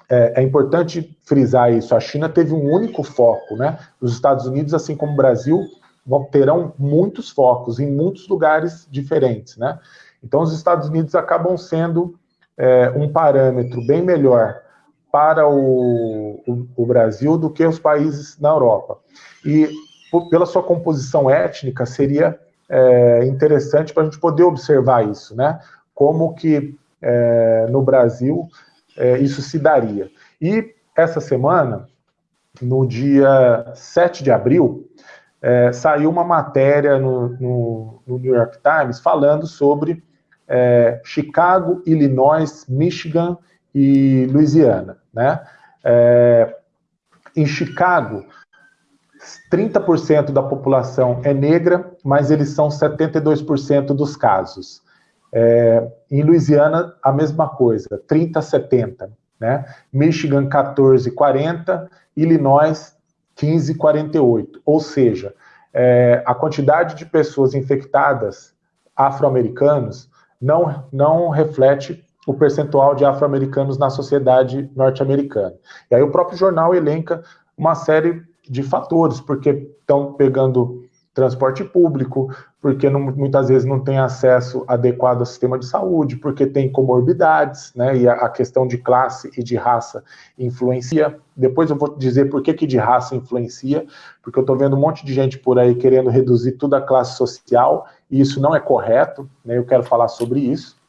é, é, importante frisar isso. A China teve um único foco, né? Os Estados Unidos, assim como o Brasil, vão, terão muitos focos em muitos lugares diferentes, né? Então, os Estados Unidos acabam sendo é, um parâmetro bem melhor para o, o, o, Brasil do que os países na Europa. E pela sua composição étnica, seria é, interessante para a gente poder observar isso, né? Como que é, no Brasil é, isso se daria. E essa semana, no dia 7 de abril, é, saiu uma matéria no, no, no, New York Times falando sobre é, Chicago, Illinois, Michigan e Louisiana. Né? É, em Chicago, 30% da população é negra, mas eles são 72% dos casos. É, em Louisiana, a mesma coisa, 30 a 70. Né? Michigan, 14 40, Illinois, 15 48. Ou seja, é, a quantidade de pessoas infectadas afro-americanos não, não reflete o percentual de afro-americanos na sociedade norte-americana. E aí o próprio jornal elenca uma série de fatores, porque estão pegando transporte público, porque não, muitas vezes não tem acesso adequado ao sistema de saúde, porque tem comorbidades, né, e a, a questão de classe e de raça influencia. Depois eu vou dizer por que, que de raça influencia, porque eu estou vendo um monte de gente por aí querendo reduzir toda a classe social, e isso não é correto, né, eu quero falar sobre isso.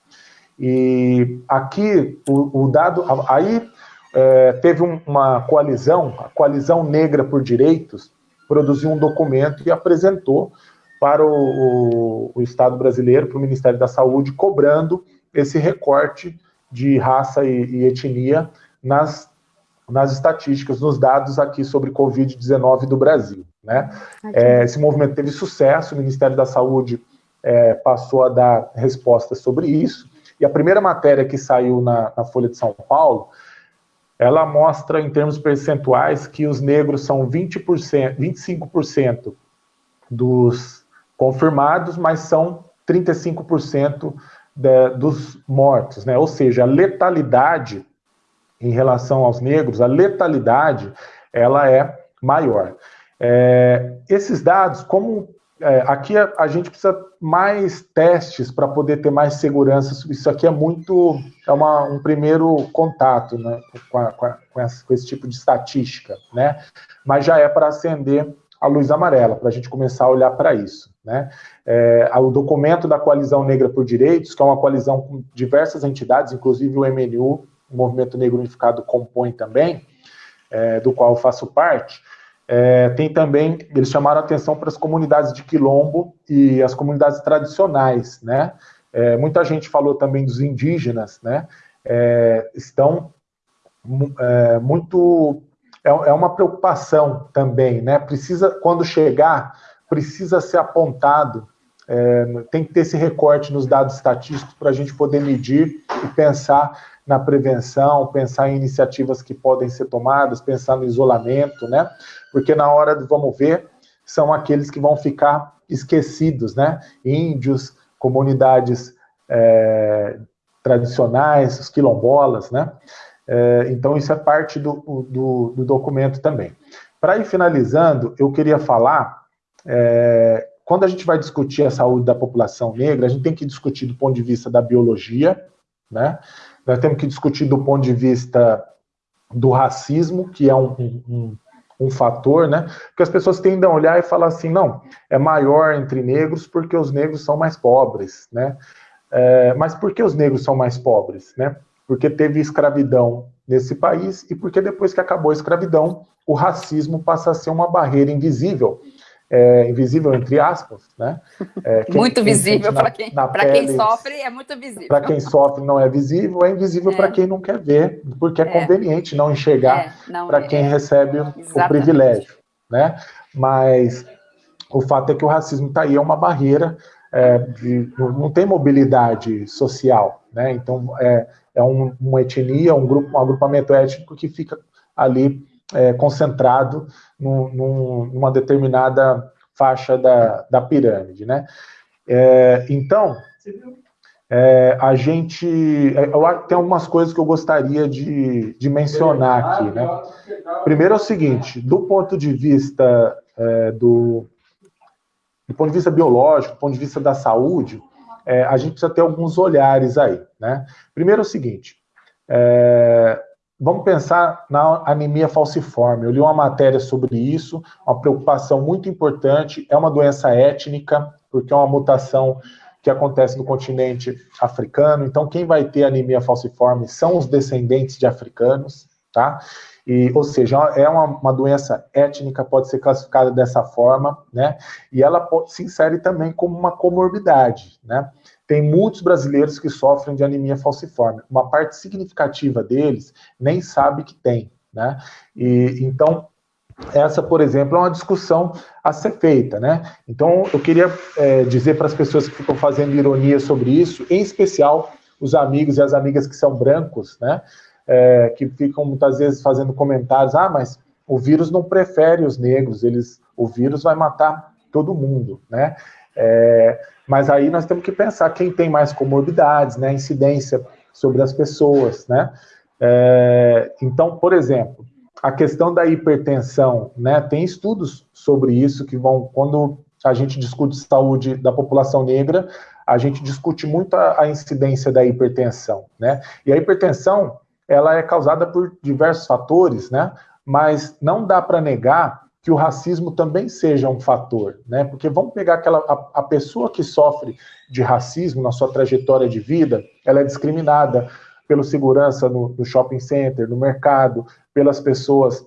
E aqui, o, o dado, aí é, teve um, uma coalizão, a Coalizão Negra por Direitos, produziu um documento e apresentou para o, o, o Estado brasileiro, para o Ministério da Saúde, cobrando esse recorte de raça e, e etnia nas, nas estatísticas, nos dados aqui sobre Covid-19 do Brasil. Né? É, esse movimento teve sucesso, o Ministério da Saúde é, passou a dar respostas sobre isso, e a primeira matéria que saiu na, na Folha de São Paulo ela mostra em termos percentuais que os negros são 20%, 25% dos confirmados, mas são 35% de, dos mortos, né? Ou seja, a letalidade em relação aos negros, a letalidade, ela é maior. É, esses dados, como é, aqui a, a, gente precisa mais testes para poder ter mais segurança. Isso aqui é muito, é uma, um primeiro contato né, com, a, com, a, com, essa, com, esse tipo de estatística, né? Mas já é para acender a luz amarela, para a gente começar a olhar para isso. Né? É, o documento da Coalizão Negra por Direitos, que é uma coalizão com diversas entidades, inclusive o MNU, o Movimento Negro Unificado, compõe também, é, do qual eu faço parte, é, tem também, eles chamaram atenção para as comunidades de quilombo e as comunidades tradicionais, né? É, muita gente falou também dos indígenas, né? É, estão é, muito... É, é, uma preocupação também, né? Precisa, quando chegar, precisa ser apontado, é, tem que ter esse recorte nos dados estatísticos para a gente poder medir e pensar na prevenção, pensar em iniciativas que podem ser tomadas, pensar no isolamento, né? Porque na hora do vamos ver, são aqueles que vão ficar esquecidos, né? Índios, comunidades é, tradicionais, os quilombolas, né? É, então isso é parte do, do, do documento também. Para ir finalizando, eu queria falar, é, quando a gente vai discutir a saúde da população negra, a gente tem que discutir do ponto de vista da biologia, né? Nós temos que discutir do ponto de vista do racismo, que é um, um, um fator, né? Porque as pessoas tendem a olhar e falar assim, não, é maior entre negros porque os negros são mais pobres, né? É, mas por que os negros são mais pobres, né? Porque teve escravidão nesse país e porque depois que acabou a escravidão, o racismo passa a ser uma barreira invisível é, invisível entre aspas, né?
É, quem, muito visível para quem, quem sofre é muito visível.
Para quem sofre não é visível, é invisível é. para quem não quer ver, porque é, é. conveniente não enxergar é, para quem recebe Exatamente. o privilégio, né? Mas o fato é que o racismo está aí, é uma barreira, de, não tem mobilidade social, né? Então é, é um, uma etnia, um grupo, um agrupamento étnico que fica ali é, concentrado num, num, numa determinada faixa da, da pirâmide, né? É, então, é, a gente... É, eu, tem algumas coisas que eu gostaria de, de mencionar aqui, né? Primeiro é o seguinte, do ponto de vista é, do, do ponto de vista biológico, do ponto de vista da saúde, é, a gente precisa ter alguns olhares aí, né? Primeiro é o seguinte, é, Vamos pensar na anemia falciforme. Eu li uma matéria sobre isso, uma preocupação muito importante. É uma doença étnica, porque é uma mutação que acontece no continente africano. Então, quem vai ter anemia falciforme são os descendentes de africanos, tá? E, ou seja, é uma, uma, doença étnica, pode ser classificada dessa forma, né? E ela pode, se insere também como uma comorbidade, né? Tem muitos brasileiros que sofrem de anemia falciforme. Uma parte significativa deles nem sabe que tem, né? E, então, essa, por exemplo, é uma discussão a ser feita, né? Então, eu queria é, dizer para as pessoas que ficam fazendo ironia sobre isso, em especial os amigos e as amigas que são brancos, né? É, que ficam muitas vezes fazendo comentários, ah, mas o vírus não prefere os negros, eles, o vírus vai matar todo mundo, né? É, mas aí nós temos que pensar quem tem mais comorbidades, né, incidência sobre as pessoas, né? É, então, por exemplo, a questão da hipertensão, né, tem estudos sobre isso que vão, quando a gente discute saúde da população negra, a gente discute muito a, a incidência da hipertensão, né? E a hipertensão, ela é causada por diversos fatores, né? Mas não dá para negar que o racismo também seja um fator, né? Porque vamos pegar aquela a, a, pessoa que sofre de racismo na sua trajetória de vida, ela é discriminada pelo segurança no, no shopping center, no mercado, pelas pessoas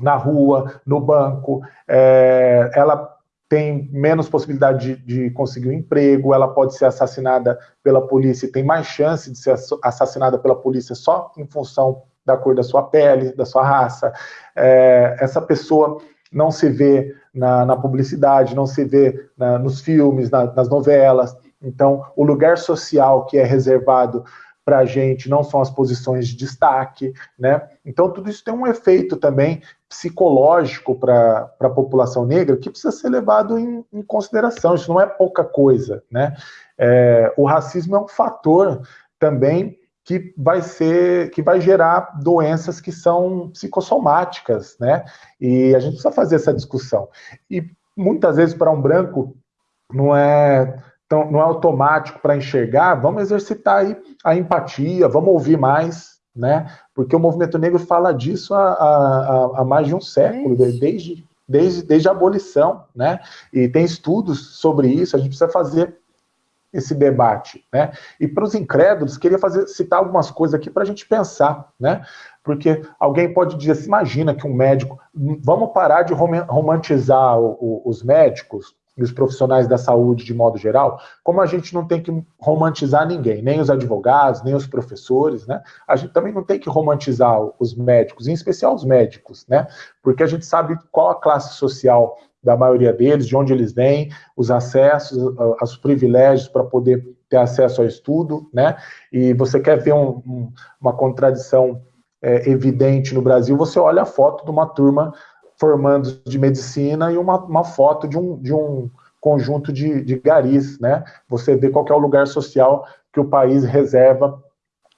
na rua, no banco, é, ela tem menos possibilidade de, de, conseguir um emprego, ela pode ser assassinada pela polícia, tem mais chance de ser assassinada pela polícia só em função da cor da sua pele, da sua raça. É, essa pessoa não se vê na, na publicidade, não se vê na, nos filmes, na, nas novelas. Então, o lugar social que é reservado para a gente não são as posições de destaque, né? Então, tudo isso tem um efeito também psicológico para a população negra que precisa ser levado em, em consideração. Isso não é pouca coisa, né? É, o racismo é um fator também que vai ser, que vai gerar doenças que são psicossomáticas, né? E a gente precisa fazer essa discussão. E muitas vezes para um branco não é tão, não é automático para enxergar. Vamos exercitar aí a empatia, vamos ouvir mais, né? Porque o movimento negro fala disso há, há, há mais de um século, desde desde, desde a abolição, né? E tem estudos sobre isso. A gente precisa fazer esse debate, né? E para os incrédulos, queria fazer, citar algumas coisas aqui para a gente pensar, né? Porque alguém pode dizer assim, imagina que um médico, vamos parar de romantizar o, o, os médicos e os profissionais da saúde de modo geral, como a gente não tem que romantizar ninguém, nem os advogados, nem os professores, né? A gente também não tem que romantizar os médicos, em especial os médicos, né? Porque a gente sabe qual a classe social da maioria deles, de onde eles vêm, os acessos, os privilégios para poder ter acesso ao estudo, né? E você quer ver um, um, uma contradição é, evidente no Brasil, você olha a foto de uma turma formando de medicina e uma, uma foto de um, de um conjunto de, de garis, né? Você vê qual é o lugar social que o país reserva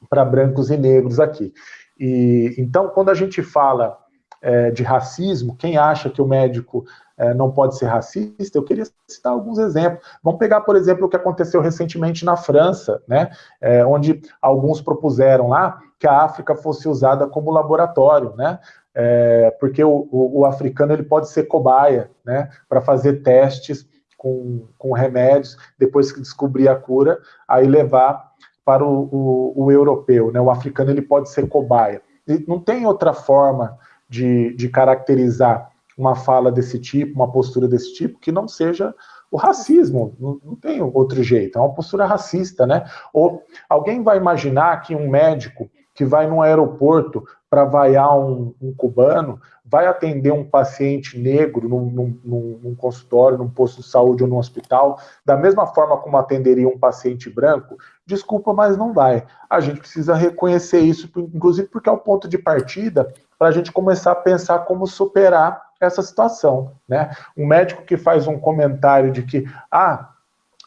para brancos e negros aqui. E então, quando a gente fala é, de racismo, quem acha que o médico é, não pode ser racista, eu queria citar alguns exemplos. Vamos pegar, por exemplo, o que aconteceu recentemente na França, né, é, onde alguns propuseram lá que a África fosse usada como laboratório, né, é, porque o, o, o, africano ele pode ser cobaia, né, para fazer testes com, com remédios, depois que descobrir a cura, aí levar para o, o, o europeu, né, o africano ele pode ser cobaia. E não tem outra forma de, de caracterizar uma fala desse tipo, uma postura desse tipo, que não seja o racismo, não, não, tem outro jeito, é uma postura racista, né? Ou alguém vai imaginar que um médico que vai num aeroporto para vaiar um, um, cubano vai atender um paciente negro num, num, num, consultório, num posto de saúde ou num hospital, da mesma forma como atenderia um paciente branco? Desculpa, mas não vai. A gente precisa reconhecer isso, inclusive porque é o ponto de partida para a gente começar a pensar como superar essa situação. Né? Um médico que faz um comentário de que, ah,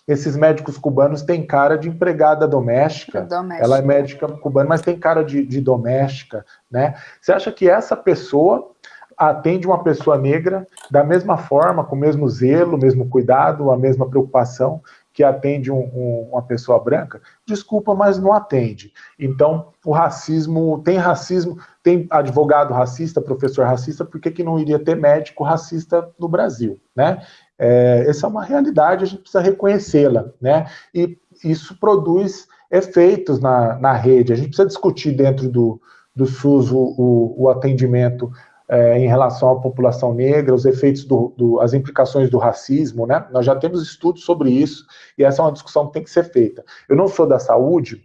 esses médicos cubanos têm cara de empregada doméstica. doméstica. Ela é médica cubana, mas tem cara de, de doméstica, né? Você acha que essa pessoa atende uma pessoa negra da mesma forma, com o mesmo zelo, o mesmo cuidado, a mesma preocupação que atende um, um, uma pessoa branca? Desculpa, mas não atende. Então, o racismo, tem racismo, tem advogado racista, professor racista, por que, que não iria ter médico racista no Brasil, né? É, essa é uma realidade, a gente precisa reconhecê-la, né? E isso produz efeitos na, na rede. A gente precisa discutir dentro do, do SUS o, o, o atendimento é, em relação à população negra, os efeitos, do, do, as implicações do racismo, né? Nós já temos estudos sobre isso e essa é uma discussão que tem que ser feita. Eu não sou da saúde,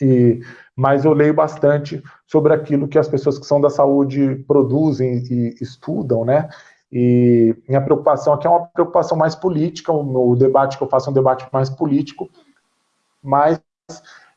e, mas eu leio bastante sobre aquilo que as pessoas que são da saúde produzem e estudam, né? E minha preocupação aqui é uma preocupação mais política, o, debate que eu faço é um debate mais político, mas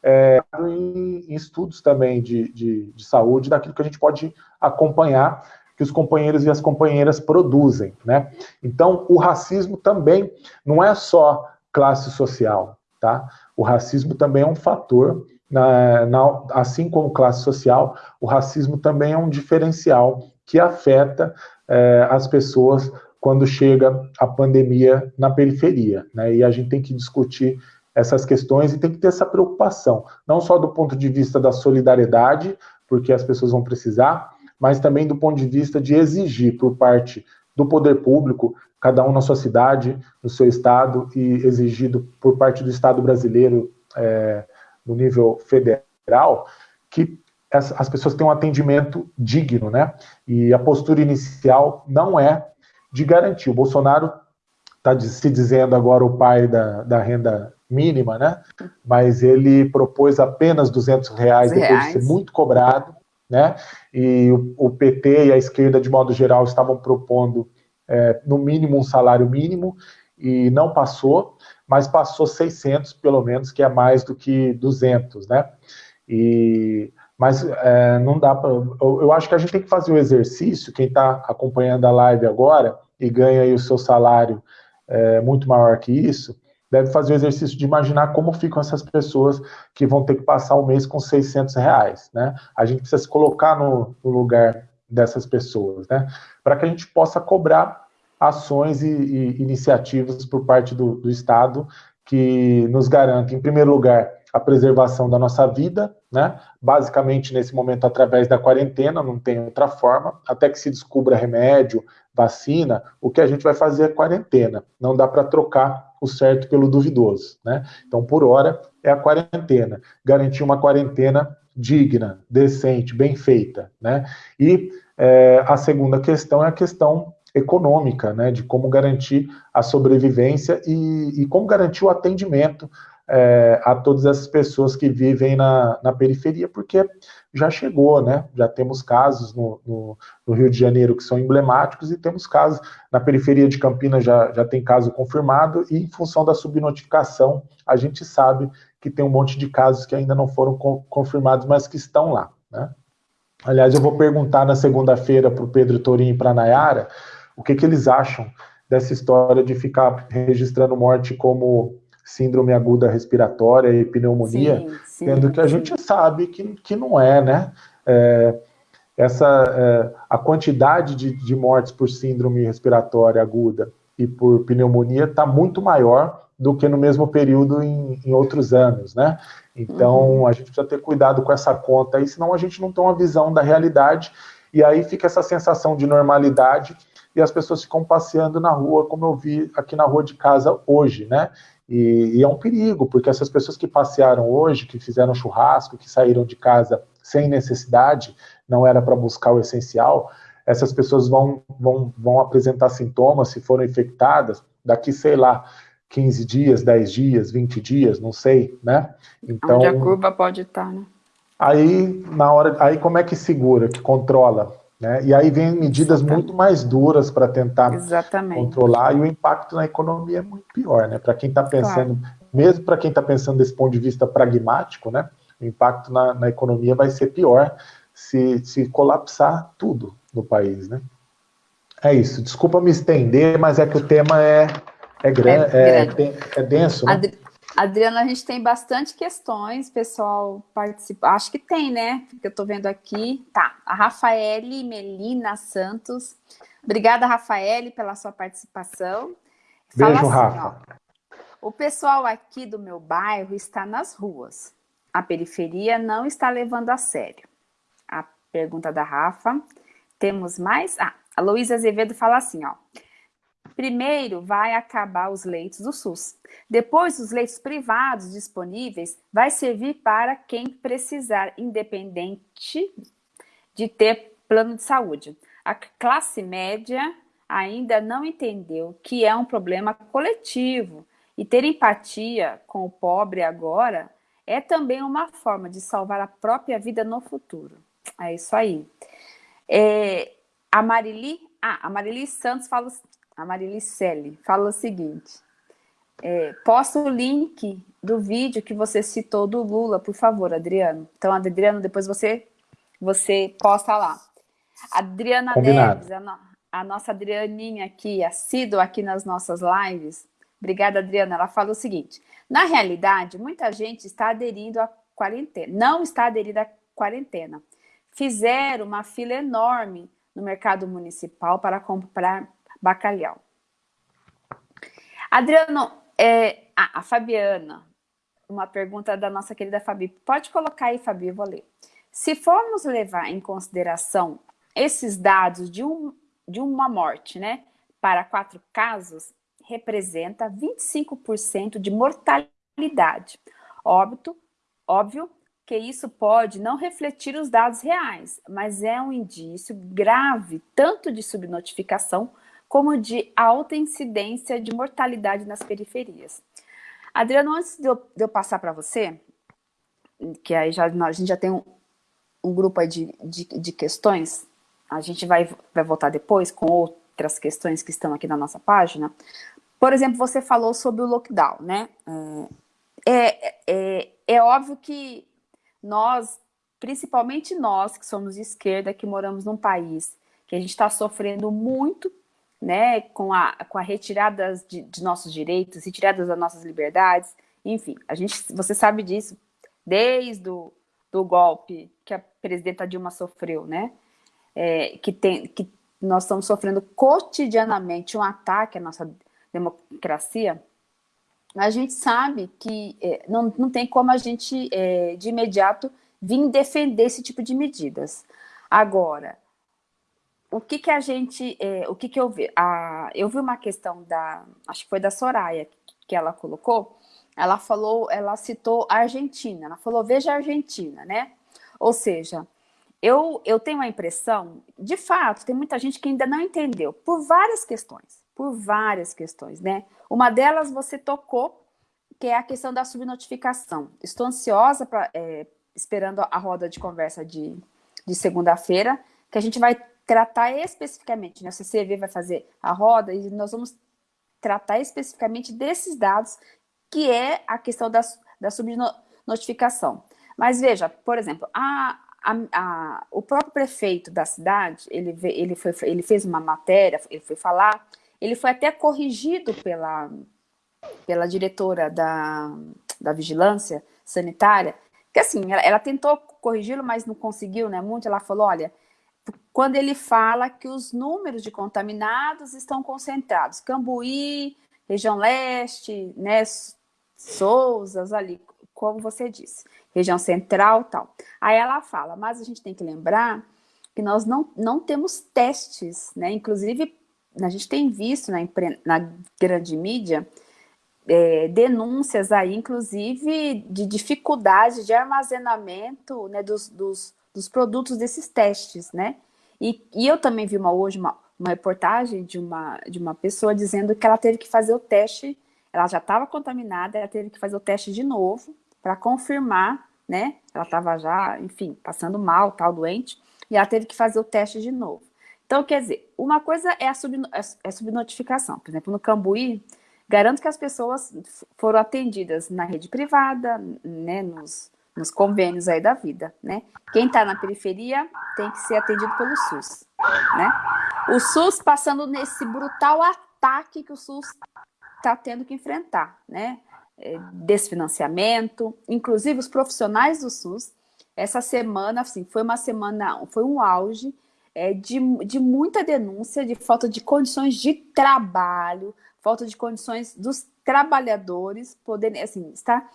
é, em, em, estudos também de, de, de, saúde, daquilo que a gente pode acompanhar, que os companheiros e as companheiras produzem. Né? Então, o racismo também não é só classe social, tá? O racismo também é um fator, na, na, assim como classe social, o racismo também é um diferencial que afeta é, as pessoas quando chega a pandemia na periferia. Né? E a gente tem que discutir essas questões e tem que ter essa preocupação, não só do ponto de vista da solidariedade, porque as pessoas vão precisar, mas também do ponto de vista de exigir por parte do poder público, cada um na sua cidade, no seu estado, e exigido por parte do Estado brasileiro é, no nível federal, que as pessoas têm um atendimento digno, né? E a postura inicial não é de garantir. O Bolsonaro está se dizendo agora o pai da, da renda mínima, né? Mas ele propôs apenas 200 reais, reais. depois de ser muito cobrado, né? E o, o, PT e a esquerda, de modo geral, estavam propondo é, no mínimo um salário mínimo e não passou, mas passou 600 pelo menos, que é mais do que 200, né? E mas é, não dá para. Eu, eu, acho que a gente tem que fazer o exercício, quem está acompanhando a live agora e ganha aí o seu salário é, muito maior que isso, deve fazer o exercício de imaginar como ficam essas pessoas que vão ter que passar o um mês com 600 reais, né? A gente precisa se colocar no, no lugar dessas pessoas, né? Para que a gente possa cobrar ações e, e iniciativas por parte do, do Estado que nos garante, em primeiro lugar, a preservação da nossa vida, né? Basicamente, nesse momento, através da quarentena, não tem outra forma, até que se descubra remédio, vacina, o que a gente vai fazer é quarentena. Não dá para trocar o certo pelo duvidoso, né? Então, por hora, é a quarentena. Garantir uma quarentena digna, decente, bem feita, né? E é, a segunda questão é a questão econômica, né? De como garantir a sobrevivência e, e como garantir o atendimento é, a todas essas pessoas que vivem na, na, periferia, porque já chegou, né? Já temos casos no, no, no, Rio de Janeiro que são emblemáticos e temos casos na periferia de Campinas já, já tem caso confirmado e em função da subnotificação a gente sabe que tem um monte de casos que ainda não foram confirmados, mas que estão lá, né? Aliás, eu vou perguntar na segunda-feira para o Pedro Torim e para a Nayara o que, que eles acham dessa história de ficar registrando morte como síndrome aguda respiratória e pneumonia, sim, sim, sendo que a sim. gente sabe que, que não é, né? É, essa, é, a quantidade de, de mortes por síndrome respiratória aguda e por pneumonia está muito maior do que no mesmo período em, em outros anos, né? Então, uhum. a gente precisa ter cuidado com essa conta aí, senão a gente não tem uma visão da realidade, e aí fica essa sensação de normalidade, e as pessoas ficam passeando na rua, como eu vi aqui na rua de casa hoje, né? E, e, é um perigo, porque essas pessoas que passearam hoje, que fizeram churrasco, que saíram de casa sem necessidade, não era para buscar o essencial, essas pessoas vão, vão, vão apresentar sintomas se foram infectadas daqui, sei lá, 15 dias, 10 dias, 20 dias, não sei, né?
Então, Onde a curva pode estar, tá, né?
Aí, na hora, aí como é que segura, que controla? Né? E aí vem medidas Exatamente. muito mais duras para tentar Exatamente. controlar, e o impacto na economia é muito pior, né? Para quem está pensando, claro. mesmo para quem está pensando desse ponto de vista pragmático, né? O impacto na, na economia vai ser pior se, se colapsar tudo no país, né? É isso. Desculpa me estender, mas é que o tema é, é, gran, é, é, é denso, né?
Adri Adriana, a gente tem bastante questões, pessoal participa. Acho que tem, né? Porque eu estou vendo aqui. Tá, a Rafaele Melina Santos. Obrigada, Rafaele, pela sua participação.
Fala Beijo, assim, Rafa.
Ó, o pessoal aqui do meu bairro está nas ruas. A periferia não está levando a sério. A pergunta da Rafa. Temos mais? Ah, a Luísa Azevedo fala assim, ó. Primeiro vai acabar os leitos do SUS. Depois, os leitos privados disponíveis vai servir para quem precisar, independente de ter plano de saúde. A classe média ainda não entendeu que é um problema coletivo e ter empatia com o pobre agora é também uma forma de salvar a própria vida no futuro. É isso aí. É, a Marili, ah, a Marili Santos fala a Marilicelli, fala o seguinte, é, posta o link do vídeo que você citou do Lula, por favor, Adriano. Então, Adriano, depois você, você posta lá. Adriana Combinado. Neves, a, no, a nossa Adrianinha aqui, assídua aqui nas nossas lives. Obrigada, Adriana. Ela fala o seguinte, na realidade, muita gente está aderindo à quarentena, não está aderindo à quarentena. Fizeram uma fila enorme no mercado municipal para comprar bacalhau. Adriano, é, ah, a Fabiana, uma pergunta da nossa querida Fabi. Pode colocar aí, Fabi, eu vou ler. Se formos levar em consideração esses dados de, um, de uma morte, né, para quatro casos, representa 25% de mortalidade. Óbito, óbvio que isso pode não refletir os dados reais, mas é um indício grave tanto de subnotificação como de alta incidência de mortalidade nas periferias. Adriano, antes de eu, de eu passar para você, que aí já, a gente já tem um, um grupo de, de, de, questões, a gente vai, vai voltar depois com outras questões que estão aqui na nossa página. Por exemplo, você falou sobre o lockdown, né? É, é, é, é óbvio que nós, principalmente nós que somos de esquerda, que moramos num país que a gente está sofrendo muito né, com a, com a retirada de, de nossos direitos, retirada das nossas liberdades, enfim, a gente, você sabe disso desde o do golpe que a presidenta Dilma sofreu, né, é, que, tem, que nós estamos sofrendo cotidianamente um ataque à nossa democracia, a gente sabe que é, não, não tem como a gente, é, de imediato, vir defender esse tipo de medidas. Agora, o que que a gente, é, o que que eu vi? A, eu vi uma questão da, acho que foi da Soraya, que ela colocou, ela falou, ela citou a Argentina, ela falou, veja a Argentina, né? Ou seja, eu, eu tenho a impressão, de fato, tem muita gente que ainda não entendeu, por várias questões, por várias questões, né? Uma delas você tocou, que é a questão da subnotificação. Estou ansiosa, pra, é, esperando a roda de conversa de, de segunda-feira, que a gente vai tratar especificamente, né? O CCV vai fazer a roda e nós vamos tratar especificamente desses dados, que é a questão da, da subnotificação. Mas veja, por exemplo, a, a, a, o próprio prefeito da cidade, ele, ele, foi, ele fez uma matéria, ele foi falar, ele foi até corrigido pela, pela diretora da, da vigilância sanitária, que assim, ela, ela tentou corrigi-lo, mas não conseguiu, né, muito, ela falou, olha, quando ele fala que os números de contaminados estão concentrados, Cambuí, região leste, né, Souzas ali, como você disse, região central tal. Aí ela fala, mas a gente tem que lembrar que nós não, não temos testes, né? Inclusive, a gente tem visto na, na grande mídia é, denúncias aí, inclusive, de dificuldade de armazenamento né, dos, dos, dos produtos desses testes, né? E, e eu também vi uma, hoje uma, uma reportagem de uma, de uma pessoa dizendo que ela teve que fazer o teste ela já estava contaminada, ela teve que fazer o teste de novo para confirmar, né? Ela estava já, enfim, passando mal, tal, doente, e ela teve que fazer o teste de novo. Então, quer dizer, uma coisa é a, sub, é, é subnotificação. Por exemplo, no Cambuí, garanto que as pessoas foram atendidas na rede privada, né, nos, nos convênios aí da vida, né? Quem está na periferia tem que ser atendido pelo SUS, né? O SUS passando nesse brutal ataque que o SUS está tendo que enfrentar, né? É, desfinanciamento, inclusive os profissionais do SUS, essa semana, assim, foi uma semana, foi um auge é, de, de muita denúncia de falta de condições de trabalho, falta de condições dos trabalhadores poderem, assim, estar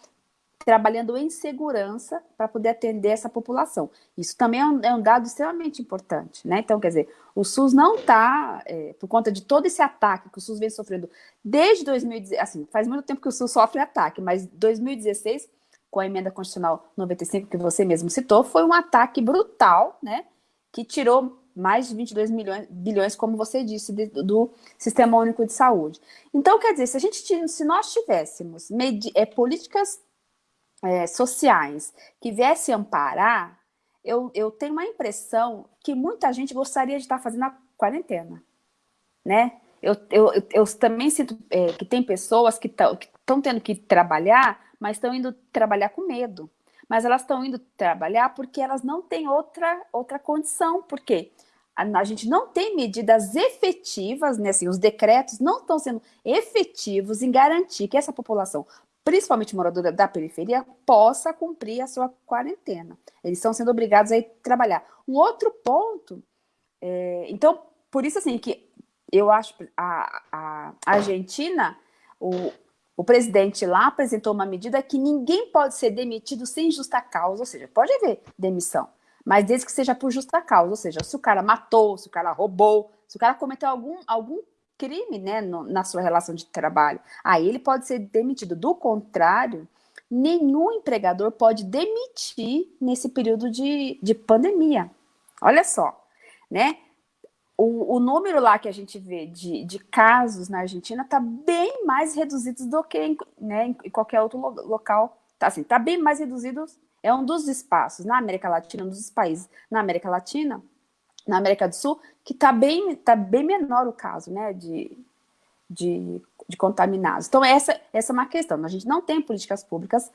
trabalhando em segurança para poder atender essa população. Isso também é um, é um, dado extremamente importante, né? Então, quer dizer, o SUS não está, é, por conta de todo esse ataque que o SUS vem sofrendo desde 2016, assim, faz muito tempo que o SUS sofre ataque, mas 2016, com a emenda constitucional 95, que você mesmo citou, foi um ataque brutal, né? Que tirou mais de 22 milhões, bilhões, como você disse, de, do Sistema Único de Saúde. Então, quer dizer, se a gente se nós tivéssemos é, políticas é, sociais que viesse amparar, eu, eu tenho uma impressão que muita gente gostaria de estar fazendo a quarentena, né? Eu, eu, eu também sinto é, que tem pessoas que estão tendo que trabalhar, mas estão indo trabalhar com medo. Mas elas estão indo trabalhar porque elas não têm outra, outra condição. Por quê? A, a gente não tem medidas efetivas, né? Assim, os decretos não estão sendo efetivos em garantir que essa população principalmente moradora da periferia, possa cumprir a sua quarentena. Eles estão sendo obrigados a ir trabalhar. Um outro ponto, é, então, por isso assim, que eu acho a, a Argentina, o, o presidente lá apresentou uma medida que ninguém pode ser demitido sem justa causa, ou seja, pode haver demissão, mas desde que seja por justa causa, ou seja, se o cara matou, se o cara roubou, se o cara cometeu algum, algum crime né, no, na sua relação de trabalho. Aí ele pode ser demitido. Do contrário, nenhum empregador pode demitir nesse período de, de pandemia. Olha só, né? O, o número lá que a gente vê de, de casos na Argentina está bem mais reduzido do que em, né, em qualquer outro lo, local. Tá, assim, tá bem mais reduzido. É um dos espaços na América Latina, um dos países na América Latina na América do Sul, que está bem, tá bem menor o caso né, de, de, de, contaminados. Então, essa, essa é uma questão. A gente não tem políticas públicas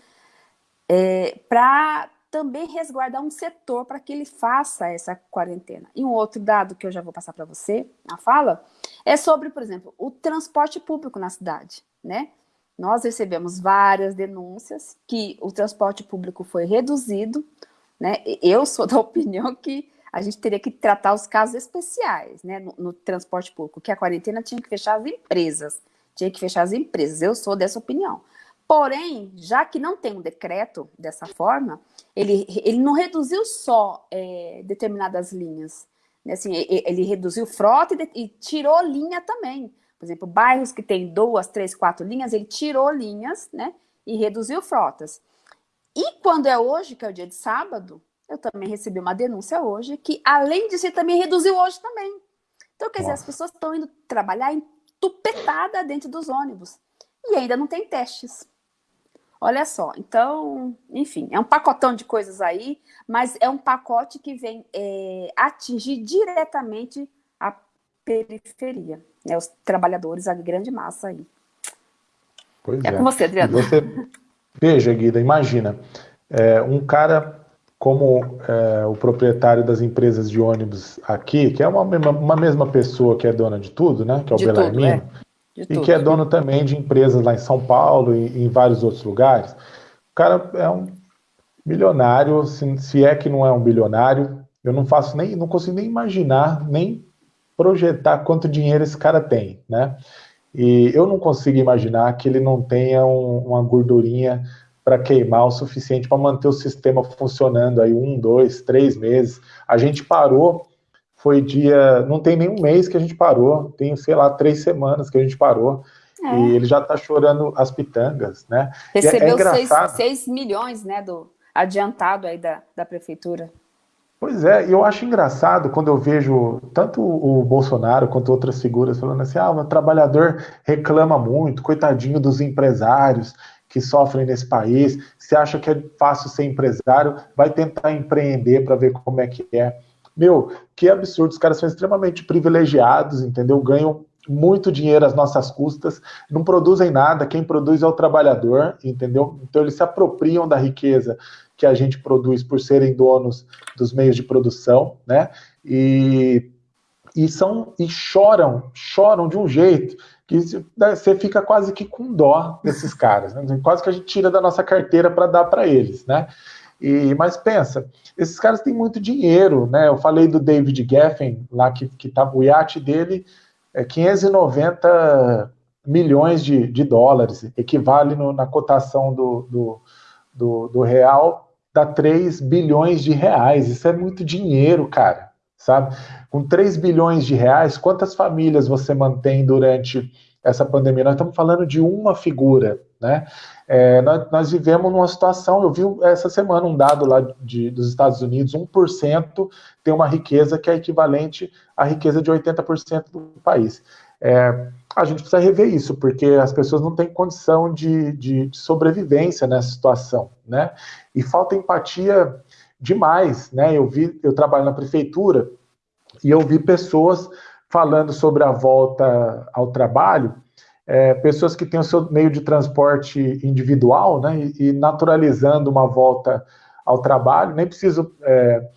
é, para também resguardar um setor para que ele faça essa quarentena. E um outro dado que eu já vou passar para você, na fala, é sobre, por exemplo, o transporte público na cidade, né? Nós recebemos várias denúncias que o transporte público foi reduzido, né? Eu sou da opinião que a gente teria que tratar os casos especiais, né, no, no, transporte público, que a quarentena tinha que fechar as empresas, tinha que fechar as empresas, eu sou dessa opinião. Porém, já que não tem um decreto dessa forma, ele, ele não reduziu só é, determinadas linhas, né, assim, ele reduziu frota e, e tirou linha também, Por exemplo, bairros que tem duas, três, quatro linhas, ele tirou linhas, né? E reduziu frotas. E quando é hoje, que é o dia de sábado, eu também recebi uma denúncia hoje, que além disso, ele também reduziu hoje também. Então, quer Nossa. dizer, as pessoas estão indo trabalhar entupetada dentro dos ônibus. E ainda não tem testes. Olha só, então, enfim, é um pacotão de coisas aí, mas é um pacote que vem é, atingir diretamente a periferia, né, os trabalhadores, a grande massa aí.
Pois é. É com você, Adriano. Você, veja, Guida, imagina, é, um cara como é, o proprietário das empresas de ônibus aqui, que é uma, uma mesma pessoa que é dona de tudo, né, que é o Belarmino, é e tudo, que é dono também de empresas lá em São Paulo e, em vários outros lugares. O cara é um milionário, se, se é que não é um bilionário, eu não faço nem, não consigo nem imaginar, nem projetar quanto dinheiro esse cara tem, né? E eu não consigo imaginar que ele não tenha um, uma gordurinha para queimar o suficiente para manter o sistema funcionando aí um, dois, três meses. A gente parou foi dia. Não tem nenhum mês que a gente parou, tem, sei lá, três semanas que a gente parou. É. E ele já está chorando as pitangas, né?
É, é Recebeu 6 é milhões, né, do adiantado aí da, da prefeitura.
Pois é, e eu acho engraçado quando eu vejo tanto o Bolsonaro quanto outras figuras falando assim, ah, o trabalhador reclama muito, coitadinho dos empresários que sofrem nesse país, se acha que é fácil ser empresário, vai tentar empreender para ver como é que é. Meu, que absurdo, os caras são extremamente privilegiados, entendeu? Ganham muito dinheiro às nossas custas, não produzem nada, quem produz é o trabalhador, entendeu? Então eles se apropriam da riqueza que a gente produz por serem donos dos meios de produção, né? E, e são e choram, choram de um jeito que você fica quase que com dó desses caras, né? quase que a gente tira da nossa carteira para dar para eles, né? E, mas pensa, esses caras têm muito dinheiro, né? Eu falei do David Geffen, lá que, que tá, o iate dele é 590 milhões de, de dólares, equivale no, na cotação do, do, do, do real, dá 3 bilhões de reais. Isso é muito dinheiro, cara, sabe? Com 3 bilhões de reais, quantas famílias você mantém durante essa pandemia? Nós estamos falando de uma figura, né? É, nós, nós, vivemos numa situação, eu vi essa semana um dado lá de, dos Estados Unidos, 1% tem uma riqueza que é equivalente à riqueza de 80% do país. É, a gente precisa rever isso, porque as pessoas não têm condição de, de, de, sobrevivência nessa situação, né? E falta empatia demais, né? Eu vi, eu trabalho na prefeitura e eu vi pessoas falando sobre a volta ao trabalho é, pessoas que têm o seu meio de transporte individual, né, e, e naturalizando uma volta ao trabalho. Nem preciso é,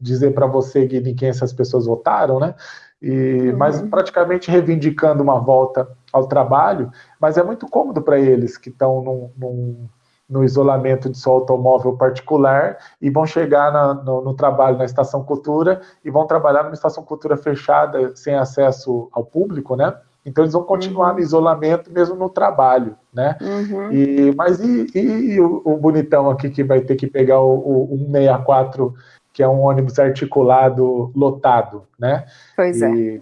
dizer para você, em quem essas pessoas votaram, né? E, uhum. Mas praticamente reivindicando uma volta ao trabalho, mas é muito cômodo para eles que estão num, num, no isolamento de seu automóvel particular e vão chegar na, no, no, trabalho na Estação Cultura e vão trabalhar numa Estação Cultura fechada, sem acesso ao público, né? Então eles vão continuar uhum. no isolamento mesmo no trabalho, né? Uhum. E, mas e, e o, o, bonitão aqui que vai ter que pegar o, o 164, que é um ônibus articulado lotado, né?
Pois é.
e, é.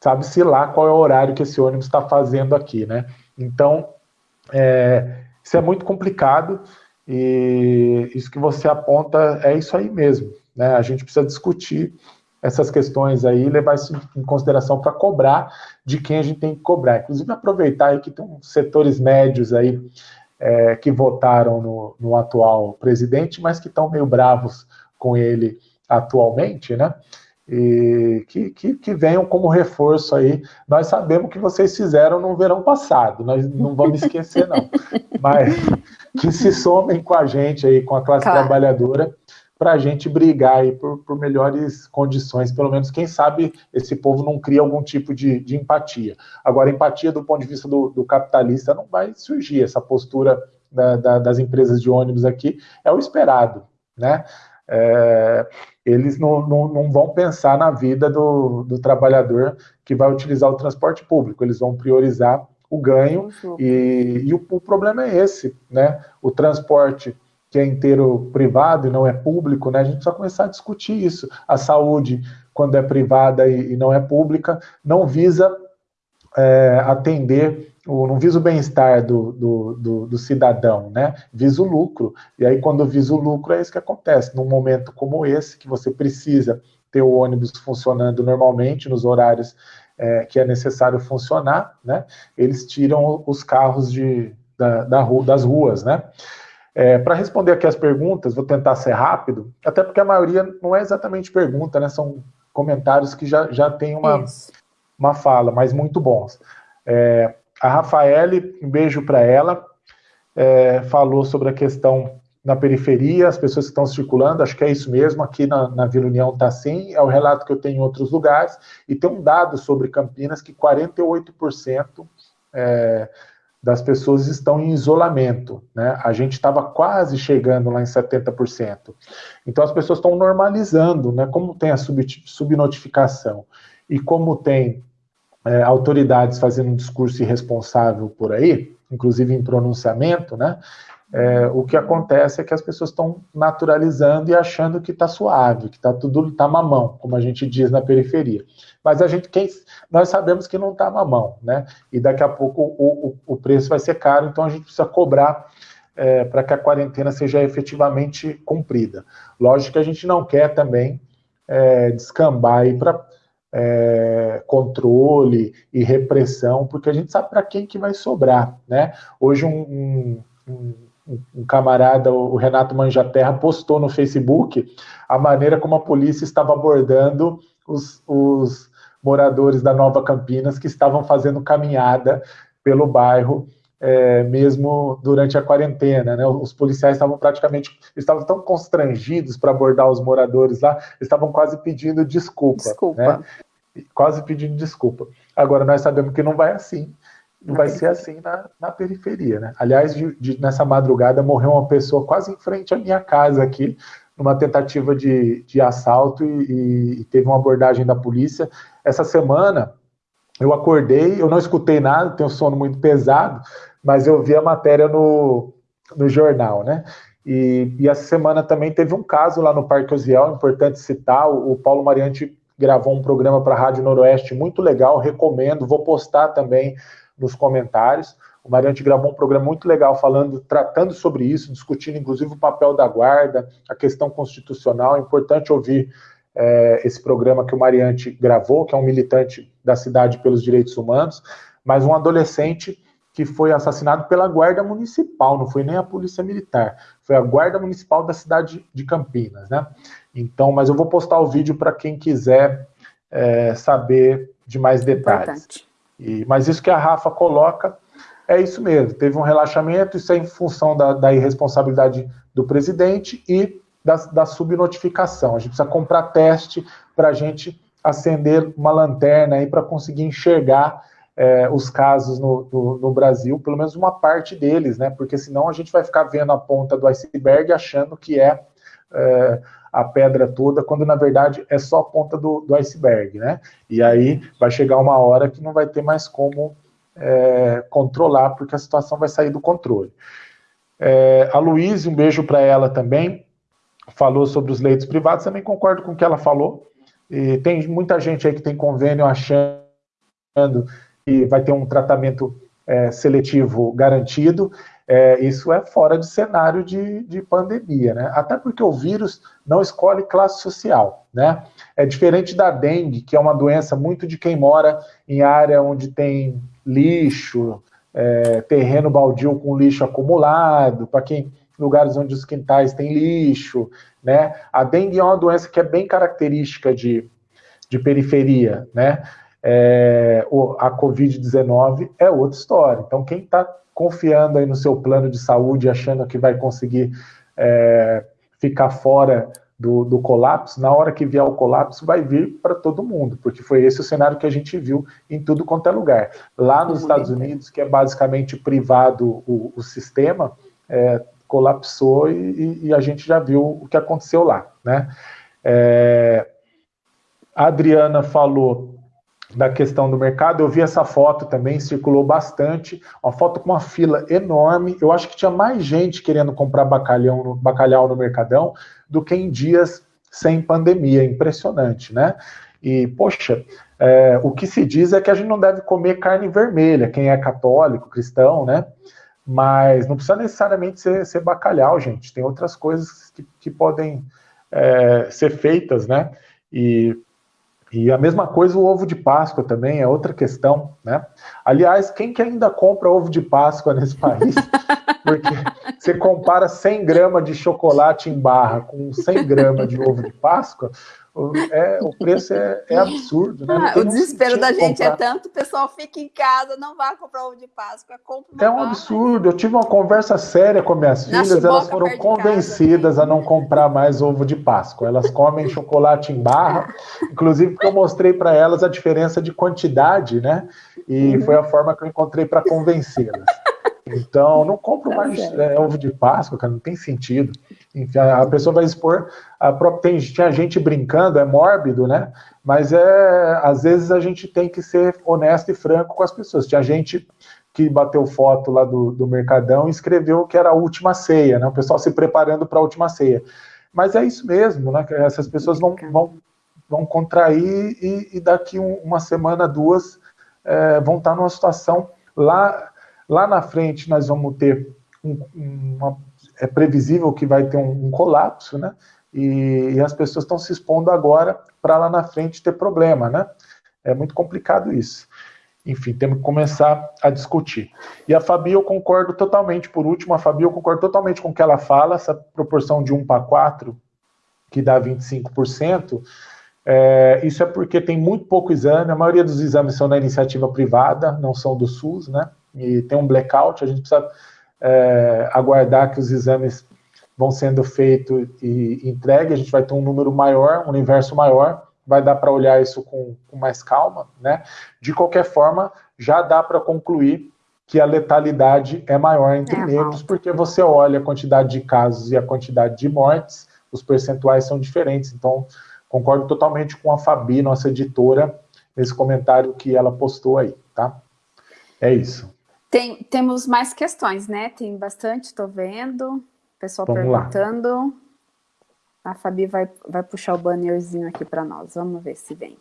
Sabe-se lá qual é o horário que esse ônibus está fazendo aqui, né? Então, é, isso é muito complicado e isso que você aponta é isso aí mesmo, né? A gente precisa discutir essas questões aí, levar isso em consideração para cobrar de quem a gente tem que cobrar. Inclusive, aproveitar aí que tem setores médios aí é, que votaram no, no, atual presidente, mas que estão meio bravos com ele atualmente, né? E que, que, que, venham como reforço aí. Nós sabemos que vocês fizeram no verão passado, nós não vamos esquecer, não. Mas que se somem com a gente aí, com a classe claro. trabalhadora, para a gente brigar aí por, por, melhores condições, pelo menos, quem sabe esse povo não cria algum tipo de, de empatia. Agora, empatia do ponto de vista do, do capitalista não vai surgir, essa postura da, da, das empresas de ônibus aqui é o esperado, né? É, eles não, não, não, vão pensar na vida do, do, trabalhador que vai utilizar o transporte público, eles vão priorizar o ganho, e, e o, o problema é esse, né? O transporte que é inteiro privado e não é público, né? A gente precisa começar a discutir isso. A saúde, quando é privada e, e não é pública, não visa é, atender, o, não visa o bem-estar do, do, do, do, cidadão, né? Visa o lucro. E aí, quando visa o lucro, é isso que acontece. Num momento como esse, que você precisa ter o ônibus funcionando normalmente, nos horários é, que é necessário funcionar, né? Eles tiram os carros de, da, da rua, das ruas, né? É, Para responder aqui as perguntas, vou tentar ser rápido, até porque a maioria não é exatamente pergunta, né? São comentários que já, já tem uma, uma fala, mas muito bons. É, a Rafaele, um beijo para ela, é, falou sobre a questão na periferia, as pessoas que estão circulando, acho que é isso mesmo, aqui na, na Vila União está assim, é o relato que eu tenho em outros lugares, e tem um dado sobre Campinas que 48% é, das pessoas estão em isolamento, né? A gente estava quase chegando lá em 70%. Então as pessoas estão normalizando, né? Como tem a sub, subnotificação e como tem é, autoridades fazendo um discurso irresponsável por aí, inclusive em pronunciamento, né? É, o que acontece é que as pessoas estão naturalizando e achando que está suave, que está tudo tá mamão, como a gente diz na periferia. Mas a gente, quem, nós sabemos que não está mamão, né? E daqui a pouco o, o, o, preço vai ser caro, então a gente precisa cobrar é, para que a quarentena seja efetivamente cumprida. Lógico que a gente não quer também é, descambar para é, controle e repressão, porque a gente sabe para quem que vai sobrar, né? Hoje um, um, um um camarada, o Renato Manjaterra, postou no Facebook a maneira como a polícia estava abordando os, os moradores da Nova Campinas que estavam fazendo caminhada pelo bairro, é, mesmo durante a quarentena. Né? Os policiais estavam praticamente, estavam tão constrangidos para abordar os moradores lá, estavam quase pedindo desculpa. Desculpa. Né? Quase pedindo desculpa. Agora, nós sabemos que não vai assim vai ser assim na, na periferia, né? Aliás, de, de, nessa madrugada morreu uma pessoa quase em frente à minha casa aqui, numa tentativa de, de assalto e, e, teve uma abordagem da polícia. Essa semana eu acordei, eu não escutei nada, tenho sono muito pesado, mas eu vi a matéria no, no jornal, né? E, e essa semana também teve um caso lá no Parque Osiel, importante citar, o, Paulo Mariante gravou um programa para a Rádio Noroeste muito legal, recomendo, vou postar também nos comentários. O Mariante gravou um programa muito legal falando, tratando sobre isso, discutindo inclusive o papel da guarda, a questão constitucional. É importante ouvir é, esse programa que o Mariante gravou, que é um militante da cidade pelos direitos humanos, mas um adolescente que foi assassinado pela guarda municipal, não foi nem a polícia militar, foi a guarda municipal da cidade de Campinas, né? Então, mas eu vou postar o vídeo para quem quiser é, saber de mais detalhes. E, mas isso que a Rafa coloca é isso mesmo. Teve um relaxamento, isso é em função da, da irresponsabilidade do presidente e da, da subnotificação. A gente precisa comprar teste para a gente acender uma lanterna aí para conseguir enxergar é, os casos no, no, no, Brasil, pelo menos uma parte deles, né? Porque senão a gente vai ficar vendo a ponta do iceberg achando que é, é a pedra toda, quando na verdade é só a ponta do, do iceberg, né? E aí vai chegar uma hora que não vai ter mais como é, controlar, porque a situação vai sair do controle. É, a Luísa, um beijo para ela também, falou sobre os leitos privados, também concordo com o que ela falou. E tem muita gente aí que tem convênio achando que vai ter um tratamento é, seletivo garantido é, isso é fora de cenário de, de pandemia, né? Até porque o vírus não escolhe classe social, né? É diferente da dengue, que é uma doença muito de quem mora em área onde tem lixo, é, terreno baldio com lixo acumulado, para quem lugares onde os quintais têm lixo, né? A dengue é uma doença que é bem característica de, de periferia, né? É, a Covid-19 é outra história. Então, quem está confiando aí no seu plano de saúde, achando que vai conseguir é, ficar fora do, do, colapso, na hora que vier o colapso, vai vir para todo mundo, porque foi esse o cenário que a gente viu em tudo quanto é lugar. Lá nos Estados Unidos, que é basicamente privado o, o sistema, é, colapsou e, e, a gente já viu o que aconteceu lá. Né? É, a Adriana falou da questão do mercado. Eu vi essa foto também, circulou bastante, uma foto com uma fila enorme. Eu acho que tinha mais gente querendo comprar bacalhau no, bacalhau no Mercadão do que em dias sem pandemia, impressionante, né? E, poxa, é, o que se diz é que a gente não deve comer carne vermelha, quem é católico, cristão, né? Mas não precisa necessariamente ser, ser bacalhau, gente. Tem outras coisas que, que podem é, ser feitas, né? E, e a mesma coisa o ovo de Páscoa também é outra questão, né? Aliás, quem que ainda compra ovo de Páscoa nesse país? Porque você compara 100 gramas de chocolate em barra com 100 gramas de ovo de Páscoa, é, o preço é, é absurdo, né?
Ah, o desespero da gente é comprar. é tanto, o pessoal fica em casa, não vai comprar ovo de Páscoa, compra
É um barra. absurdo. Eu tive uma conversa séria com minhas Na filhas, elas foram convencidas casa, a não comprar mais ovo de Páscoa. Elas comem chocolate em barra, inclusive porque eu mostrei para elas a diferença de quantidade, né? E uhum. foi a forma que eu encontrei para convencê-las. Então, não compro tá mais é, ovo de Páscoa, cara, não tem sentido. Enfim, a, pessoa vai expor. A própria, tem, tinha gente brincando, é mórbido, né? Mas é, às vezes a gente tem que ser honesto e franco com as pessoas. Tinha gente que bateu foto lá do, do Mercadão e escreveu que era a última ceia, né? O pessoal se preparando para a última ceia. Mas é isso mesmo, né? Essas pessoas vão, vão, vão contrair e, e daqui um, uma semana, duas, é, vão estar numa situação lá Lá na frente nós vamos ter um, uma, é previsível que vai ter um, um colapso, né? E, e, as pessoas estão se expondo agora para lá na frente ter problema, né? É muito complicado isso. Enfim, temos que começar a discutir. E a Fabi, eu concordo totalmente, por último, a Fabi, eu concordo totalmente com o que ela fala, essa proporção de 1 para 4, que dá 25%, é, isso é porque tem muito pouco exame, a maioria dos exames são da iniciativa privada, não são do SUS, né? E tem um blackout, a gente precisa é, aguardar que os exames vão sendo feitos e entregue, a gente vai ter um número maior, um universo maior, vai dar para olhar isso com, com, mais calma, né? De qualquer forma, já dá para concluir que a letalidade é maior entre é negros, porque você olha a quantidade de casos e a quantidade de mortes, os percentuais são diferentes. Então, concordo totalmente com a Fabi, nossa editora, nesse comentário que ela postou aí, tá? É isso.
Tem, temos mais questões, né? Tem bastante, estou vendo. Pessoal Vamos perguntando. Lá. A Fabi vai, vai puxar o bannerzinho aqui para nós. Vamos ver se vem.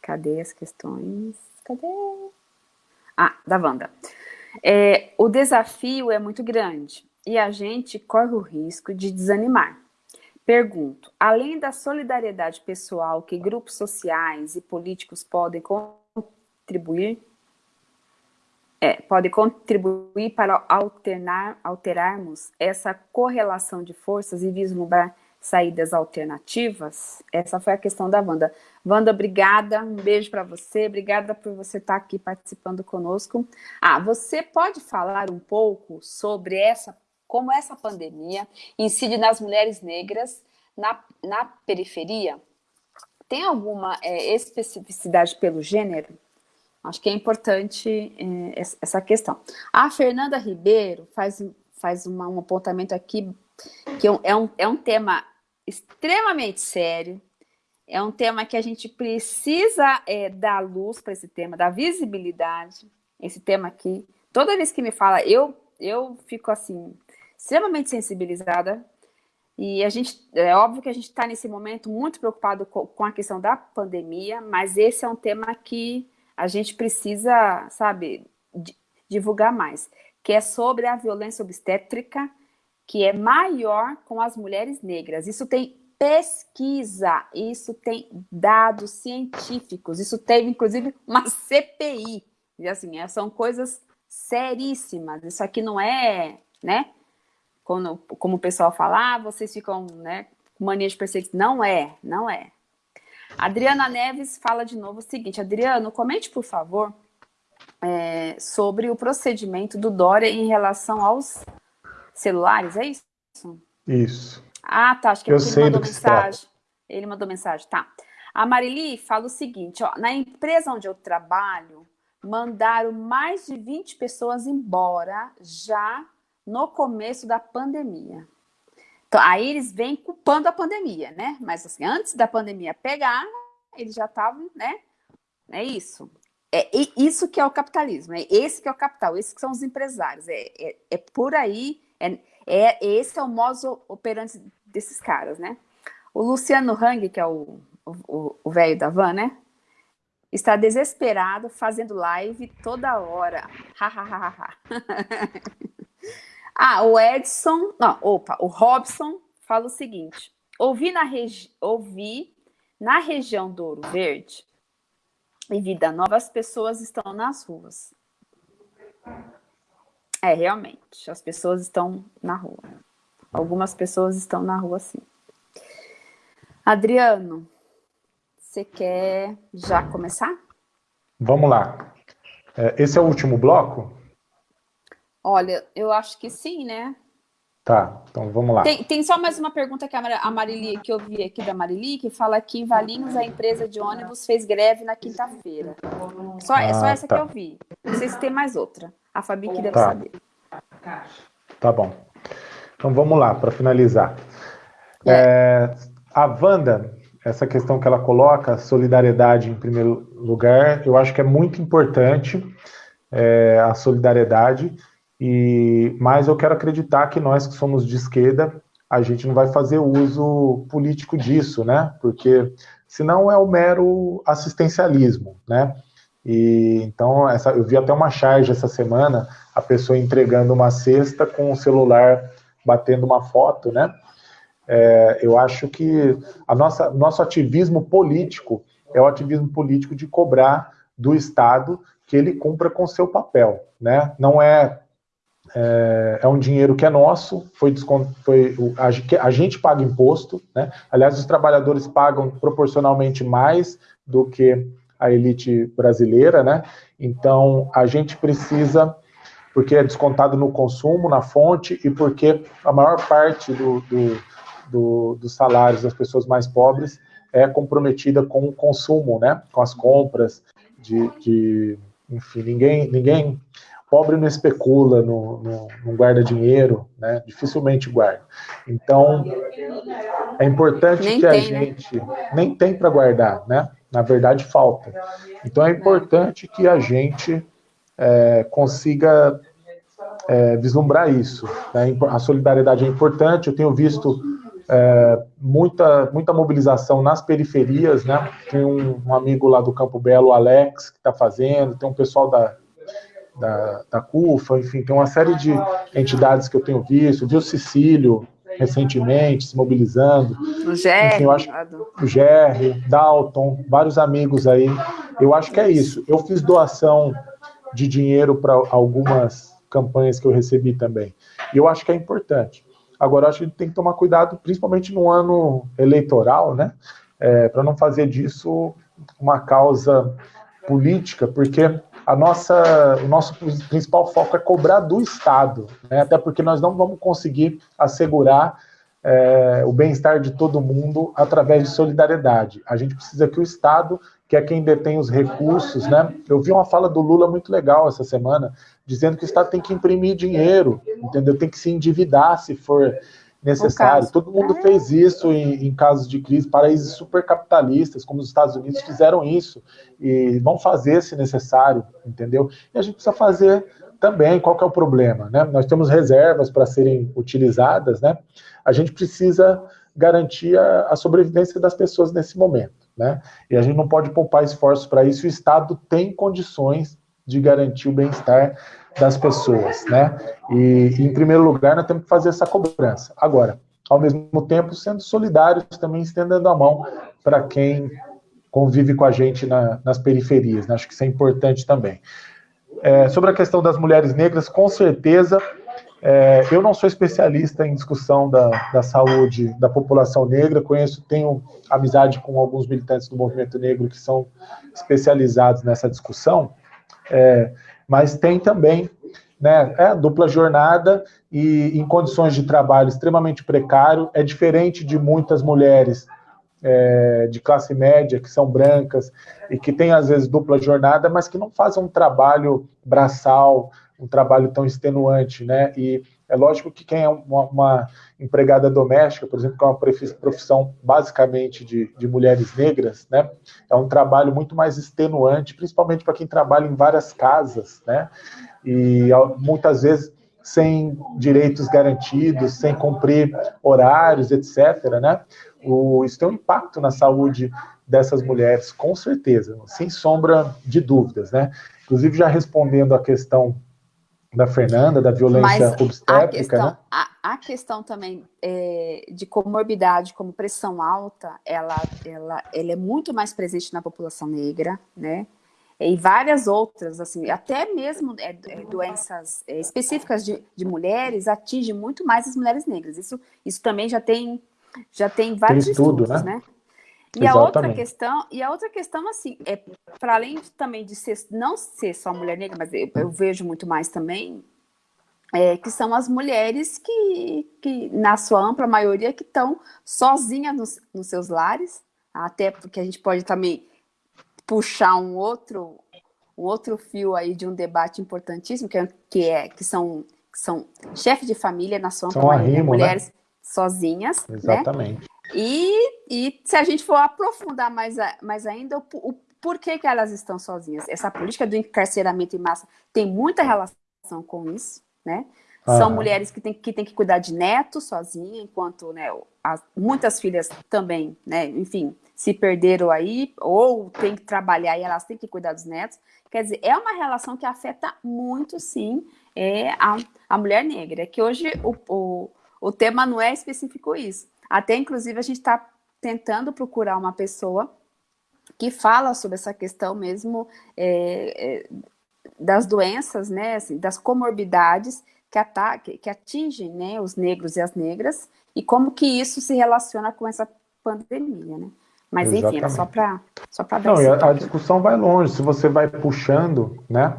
Cadê as questões? Cadê? Ah, da Wanda. É, o desafio é muito grande e a gente corre o risco de desanimar. Pergunto, além da solidariedade pessoal que grupos sociais e políticos podem contribuir é, pode contribuir para alternar, alterarmos essa correlação de forças e vislumbrar saídas alternativas? Essa foi a questão da Wanda. Wanda, obrigada, um beijo para você, obrigada por você estar aqui participando conosco. Ah, você pode falar um pouco sobre essa, como essa pandemia incide nas mulheres negras na, na periferia? Tem alguma é, especificidade pelo gênero? Acho que é importante é, essa questão. A Fernanda Ribeiro faz, faz uma, um apontamento aqui, que é um, é um tema extremamente sério, é um tema que a gente precisa é, dar luz para esse tema, dar visibilidade, esse tema aqui. Toda vez que me fala, eu, eu fico assim, extremamente sensibilizada, e a gente, é óbvio que a gente está nesse momento muito preocupado com, com a questão da pandemia, mas esse é um tema que a gente precisa, sabe, divulgar mais, que é sobre a violência obstétrica, que é maior com as mulheres negras. Isso tem pesquisa, isso tem dados científicos, isso teve, inclusive, uma CPI. E, assim, é, são coisas seríssimas. Isso aqui não é, né? Como, o pessoal fala, ah, vocês ficam, né, com mania de perseguição. Não é, não é. Adriana Neves fala de novo o seguinte, Adriano, comente, por favor, é, sobre o procedimento do Dória em relação aos celulares, é isso?
Isso.
Ah, tá, acho que, Eu ele mandou mensagem. Ele mandou mensagem, tá. A Marili fala o seguinte, ó, na empresa onde eu trabalho, mandaram mais de 20 pessoas embora já no começo da pandemia. Então, aí eles vêm culpando a pandemia, né? Mas assim, antes da pandemia pegar, eles já estavam, né? É isso. É isso que é o capitalismo, é esse que é o capital, esses que são os empresários. É, é, é por aí, é, é, esse é o modo operante desses caras, né? O Luciano Hang, que é o velho da van, né? Está desesperado fazendo live toda hora. ah, o Edson, não, opa, o Robson fala o seguinte: ouvi na, regi ouvi na região do Ouro Verde e Vida Nova, as pessoas estão nas ruas. É, realmente, as pessoas estão na rua. Algumas pessoas estão na rua, sim. Adriano, você quer já começar?
Vamos lá. É, esse é o último bloco?
Olha, eu acho que sim, né?
Tá, então vamos lá.
Tem, tem só mais uma pergunta que a Marili, que eu vi aqui da Marili, que fala que em Valinhos a empresa de ônibus fez greve na quinta-feira. Só, ah, é só essa tá. que eu vi. Não sei se tem mais outra. A Fabi que deve tá. saber.
Tá bom. Então vamos lá, para finalizar. É. É, a Wanda, essa questão que ela coloca, solidariedade em primeiro lugar, eu acho que é muito importante é, a solidariedade e, mas eu quero acreditar que nós que somos de esquerda, a gente não vai fazer uso político disso, né? Porque senão é o mero assistencialismo, né? E então essa, eu vi até uma charge essa semana, a pessoa entregando uma cesta com o celular batendo uma foto, né? É, eu acho que a nossa nosso ativismo político é o ativismo político de cobrar do Estado que ele cumpra com seu papel, né? Não é é, é um dinheiro que é nosso, foi, foi a, a, gente paga imposto, né? Aliás, os trabalhadores pagam proporcionalmente mais do que a elite brasileira, né? Então, a gente precisa, porque é descontado no consumo, na fonte, e porque a maior parte do, do, do, dos salários das pessoas mais pobres é comprometida com o consumo, né? Com as compras de, de enfim, ninguém, ninguém pobre não especula, não, não, não guarda dinheiro, né? dificilmente guarda. Então, é importante nem que a né? gente né? nem tem para guardar, né? Na verdade, falta. Então, é importante que a gente é, consiga é, vislumbrar isso. Né? A solidariedade é importante. Eu tenho visto é, muita, muita mobilização nas periferias, né? Tem um, um amigo lá do Campo Belo, Alex, que está fazendo, tem um pessoal da da, da CUFA, enfim, tem uma série de entidades que eu tenho visto, vi o Cecílio recentemente se mobilizando.
O GR, enfim, eu acho,
o GR, Dalton, vários amigos aí. Eu acho que é isso. Eu fiz doação de dinheiro para algumas campanhas que eu recebi também. E eu acho que é importante. Agora, eu acho que a gente tem que tomar cuidado, principalmente no ano eleitoral, né? É, para não fazer disso uma causa política, porque a nossa, o nosso principal foco é cobrar do Estado, né? até porque nós não vamos conseguir assegurar é, o bem-estar de todo mundo através de solidariedade. A gente precisa que o Estado, que é quem detém os recursos, né? Eu vi uma fala do Lula muito legal essa semana, dizendo que o Estado tem que imprimir dinheiro, entendeu? Tem que se endividar se for necessário. Todo mundo é. fez isso em, em, casos de crise, países supercapitalistas, como os Estados Unidos, fizeram isso e vão fazer se necessário, entendeu? E a gente precisa fazer também, qual que é o problema, né? Nós temos reservas para serem utilizadas, né? A gente precisa garantir a, a sobrevivência das pessoas nesse momento, né? E a gente não pode poupar esforços para isso, o Estado tem condições de garantir o bem-estar das pessoas, né? E, em primeiro lugar, nós temos que fazer essa cobrança. Agora, ao mesmo tempo, sendo solidários, também estendendo a mão para quem convive com a gente na, nas periferias, né? Acho que isso é importante também. É, sobre a questão das mulheres negras, com certeza, é, eu não sou especialista em discussão da, da saúde da população negra, conheço, tenho amizade com alguns militantes do movimento negro que são especializados nessa discussão, é, mas tem também né, é, dupla jornada e em condições de trabalho extremamente precário. É diferente de muitas mulheres é, de classe média que são brancas e que têm às vezes dupla jornada, mas que não fazem um trabalho braçal, um trabalho tão extenuante, né? E é lógico que quem é uma, uma empregada doméstica, por exemplo, que é uma profissão basicamente de, de mulheres negras, né? É um trabalho muito mais extenuante, principalmente para quem trabalha em várias casas, né? E muitas vezes sem direitos garantidos, sem cumprir horários, etc., né? O, isso tem um impacto na saúde dessas mulheres, com certeza, sem sombra de dúvidas, né? Inclusive, já respondendo a questão da Fernanda, da violência Mas obstétrica, a
questão,
né?
a, a questão também é, de comorbidade, como pressão alta, ela, ela, ela é muito mais presente na população negra, né? E várias outras, assim, até mesmo é, é, doenças é, específicas de, de mulheres atinge muito mais as mulheres negras. Isso, isso também já tem, já tem vários tem estudo, estudos, né? né? E a outra questão, e a outra questão, assim, é para além de, também de ser, não ser só mulher negra, mas eu, eu vejo muito mais também, é, que são as mulheres que, que, na sua ampla maioria, que estão sozinhas nos, nos seus lares, até porque a gente pode também puxar um outro, um outro fio aí de um debate importantíssimo, que, é, que, é, que são, que são chefes de família, na sua ampla são maioria, né? mulheres né? sozinhas?
Exatamente.
Né? E, e se a gente for aprofundar mais, mais ainda, o, o porquê que elas estão sozinhas? Essa política do encarceramento em massa tem muita relação com isso, né? São mulheres que têm que, tem que cuidar de netos sozinha, enquanto né, as, muitas filhas também, né, enfim, se perderam aí, ou têm que trabalhar e elas têm que cuidar dos netos. Quer dizer, é uma relação que afeta muito, sim, é, a, a mulher negra. É que hoje o, o, o tema não é específico isso. Até, inclusive, a gente está tentando procurar uma pessoa que fala sobre essa questão mesmo é, é, das doenças, né, assim, das comorbidades que, que, que atingem né, os negros e as negras e como que isso se relaciona com essa pandemia, né? Mas Exatamente. enfim, era só para só dar
Não, a, a, discussão vai longe, se você vai puxando, né?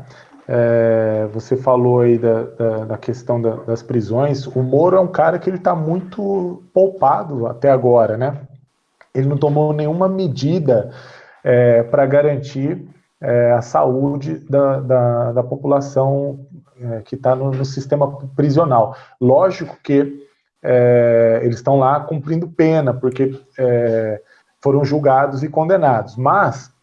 É, você falou aí da, da, da questão da, das prisões. O Moro é um cara que ele está muito poupado até agora, né? Ele não tomou nenhuma medida é, para garantir é, a saúde da, da, da população é, que está no, no, sistema prisional. Lógico que é, eles estão lá cumprindo pena, porque é, foram julgados e condenados, mas